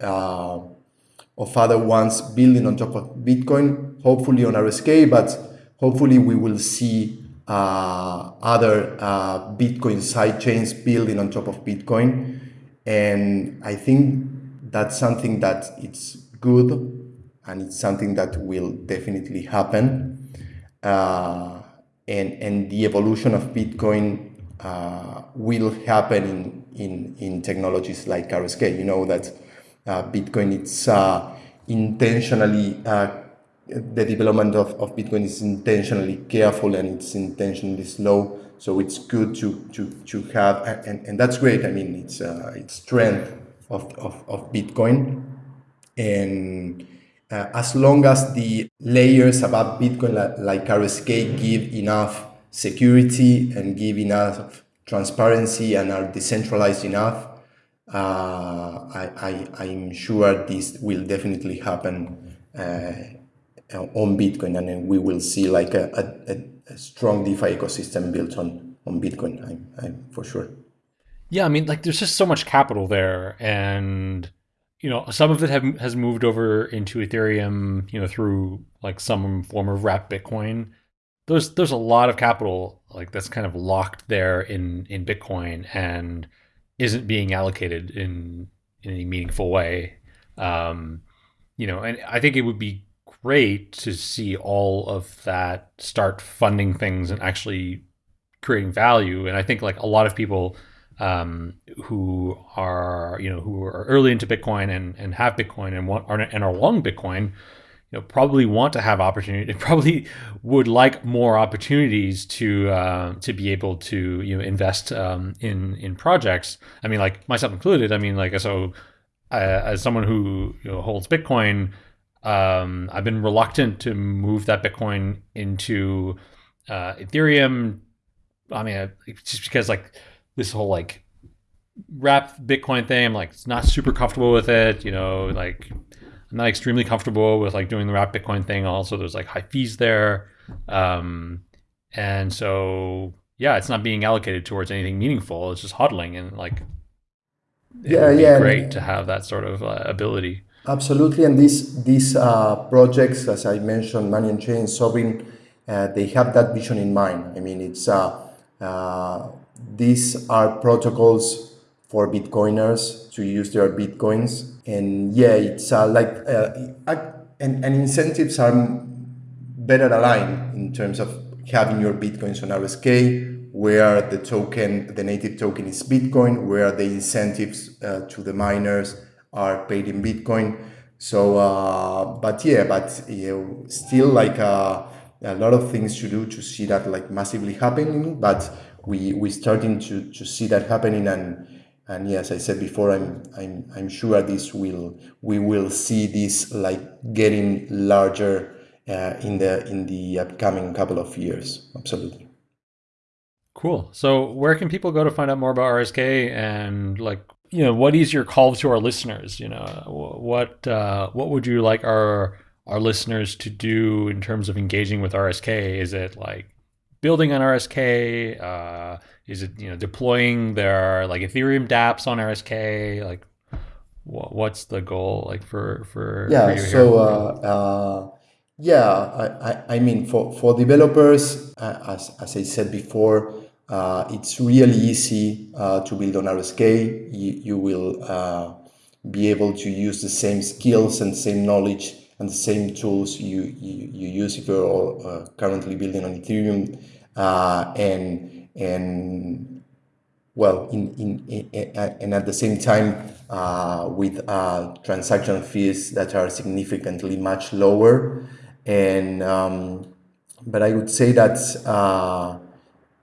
of other ones building on top of Bitcoin, hopefully on RSK, but hopefully we will see uh, other uh, Bitcoin sidechains building on top of Bitcoin. And I think that's something that it's good and it's something that will definitely happen. Uh, and, and the evolution of Bitcoin uh, will happen in, in, in technologies like RSK. You know that uh, Bitcoin, it's uh, intentionally, the development of, of Bitcoin is intentionally careful and it's intentionally slow. So it's good to, to, to have, and, and that's great. I mean, it's, uh, it's strength of, of, of Bitcoin. And uh, as long as the layers above Bitcoin like, like RSK give enough security and give enough transparency and are decentralized enough, uh, I, I, am sure this will definitely happen uh, on Bitcoin and then we will see like a, a, a, strong DeFi ecosystem built on, on Bitcoin, I'm, I'm for sure. Yeah, I mean, like there's just so much capital there and you know, some of it have, has moved over into Ethereum, you know, through like some form of wrap Bitcoin. There's there's a lot of capital like that's kind of locked there in in Bitcoin and isn't being allocated in in any meaningful way. Um, you know, and I think it would be great to see all of that start funding things and actually creating value. And I think like a lot of people um, who are you know who are early into Bitcoin and, and have Bitcoin and want are, and are long Bitcoin, you know probably want to have opportunity. Probably would like more opportunities to uh, to be able to you know invest um, in in projects. I mean, like myself included. I mean, like so uh, as someone who you know, holds Bitcoin. Um, I've been reluctant to move that Bitcoin into uh, Ethereum. I mean, just because like this whole like wrap Bitcoin thing. I'm like it's not super comfortable with it. You know, like I'm not extremely comfortable with like doing the wrap Bitcoin thing. Also, there's like high fees there, um, and so yeah, it's not being allocated towards anything meaningful. It's just hodling and like it yeah, yeah, great to have that sort of uh, ability. Absolutely, and these these uh, projects, as I mentioned, Money on Chain, Sovryn, uh, they have that vision in mind. I mean, it's uh, uh, these are protocols for Bitcoiners to use their Bitcoins, and yeah, it's uh, like uh, and, and incentives are better aligned in terms of having your Bitcoins on RSK, where the token, the native token is Bitcoin, where the incentives to the miners are paid in Bitcoin. So, uh, but yeah, but know, still like uh, a lot of things to do to see that like massively happening. But we we starting to to see that happening, and and yes, I said before, I'm I'm I'm sure this will we will see this like getting larger uh, in the in the upcoming couple of years. Absolutely. Cool. So, where can people go to find out more about RSK and like you know what is your call to our listeners? You know what uh, what would you like our our listeners to do in terms of engaging with RSK? Is it like building on RSK? Uh, is it you know deploying their like Ethereum DApps on RSK? Like what's the goal like for for yeah? For so uh, uh, yeah, I, I, I mean for for developers, uh, as as I said before uh, it's really easy uh, to build on RSK. You, you will uh, be able to use the same skills and same knowledge and the same tools you, you, you use if you're uh, currently building on Ethereum. Uh, and, and well, in, in, in, and at the same time, uh, with transaction fees that are significantly much lower. And um, but I would say that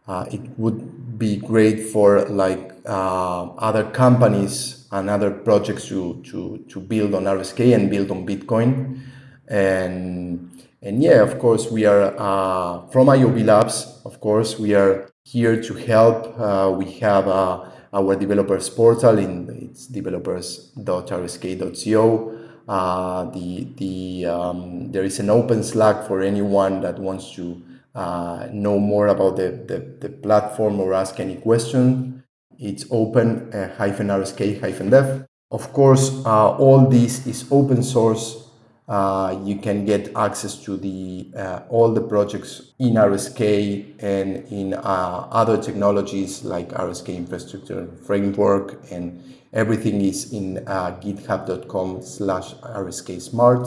uh, it would be great for like uh, other companies and other projects to, to, to build on RSK and build on Bitcoin. And, and yeah, of course, we are uh, from IOV Labs, of course, we are here to help. Uh, we have uh, our developers portal in it's developers.rsk.co. Uh, the the um, there is an open Slack for anyone that wants to uh, know more about the, the, the, platform or ask any question, it's open uh, hyphen RSK hyphen dev. Of course, uh, all this is open source. Uh, you can get access to the uh, all the projects in RSK and in uh, other technologies like RSK infrastructure framework and everything is in github.com slash RSK smart.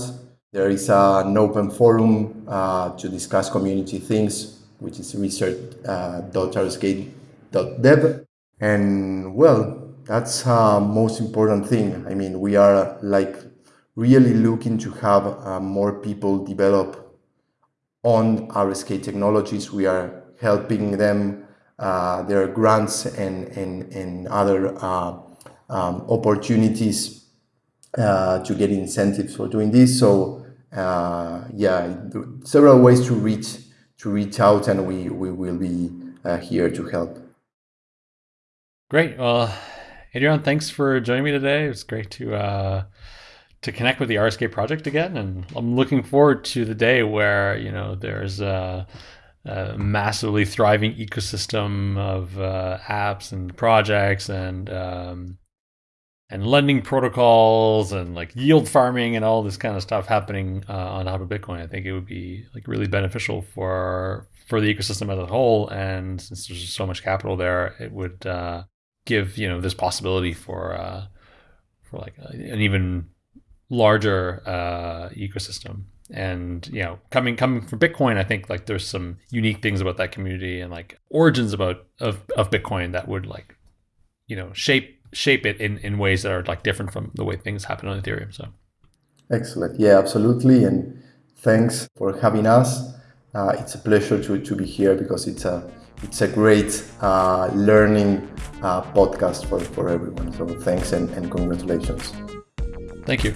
There is an open forum uh, to discuss community things, which is research.rsk.dev. Uh, and well, that's the most important thing. I mean, we are like really looking to have uh, more people develop on RSK technologies. We are helping them, uh, their grants and, and, and other uh, um, opportunities uh, to get incentives for doing this. So uh, yeah, several ways to reach to reach out, and we we will be uh, here to help. Great. Well, Adrian, thanks for joining me today. It's great to uh, to connect with the RSK project again, and I'm looking forward to the day where you know there's a massively thriving ecosystem of uh, apps and projects and um, and lending protocols and like yield farming and all this kind of stuff happening uh, on top of Bitcoin. I think it would be like really beneficial for for the ecosystem as a whole. And since there's so much capital there, it would uh, give you know this possibility for uh, for like an even larger uh, ecosystem. And you know, coming coming from Bitcoin, I think like there's some unique things about that community and like origins about of of Bitcoin that would like you know shape shape it in, in ways that are like different from the way things happen on Ethereum. So excellent. Yeah, absolutely. And thanks for having us. Uh, it's a pleasure to, to be here because it's a it's a great uh, learning uh, podcast for, for everyone. So thanks and, and congratulations. Thank you.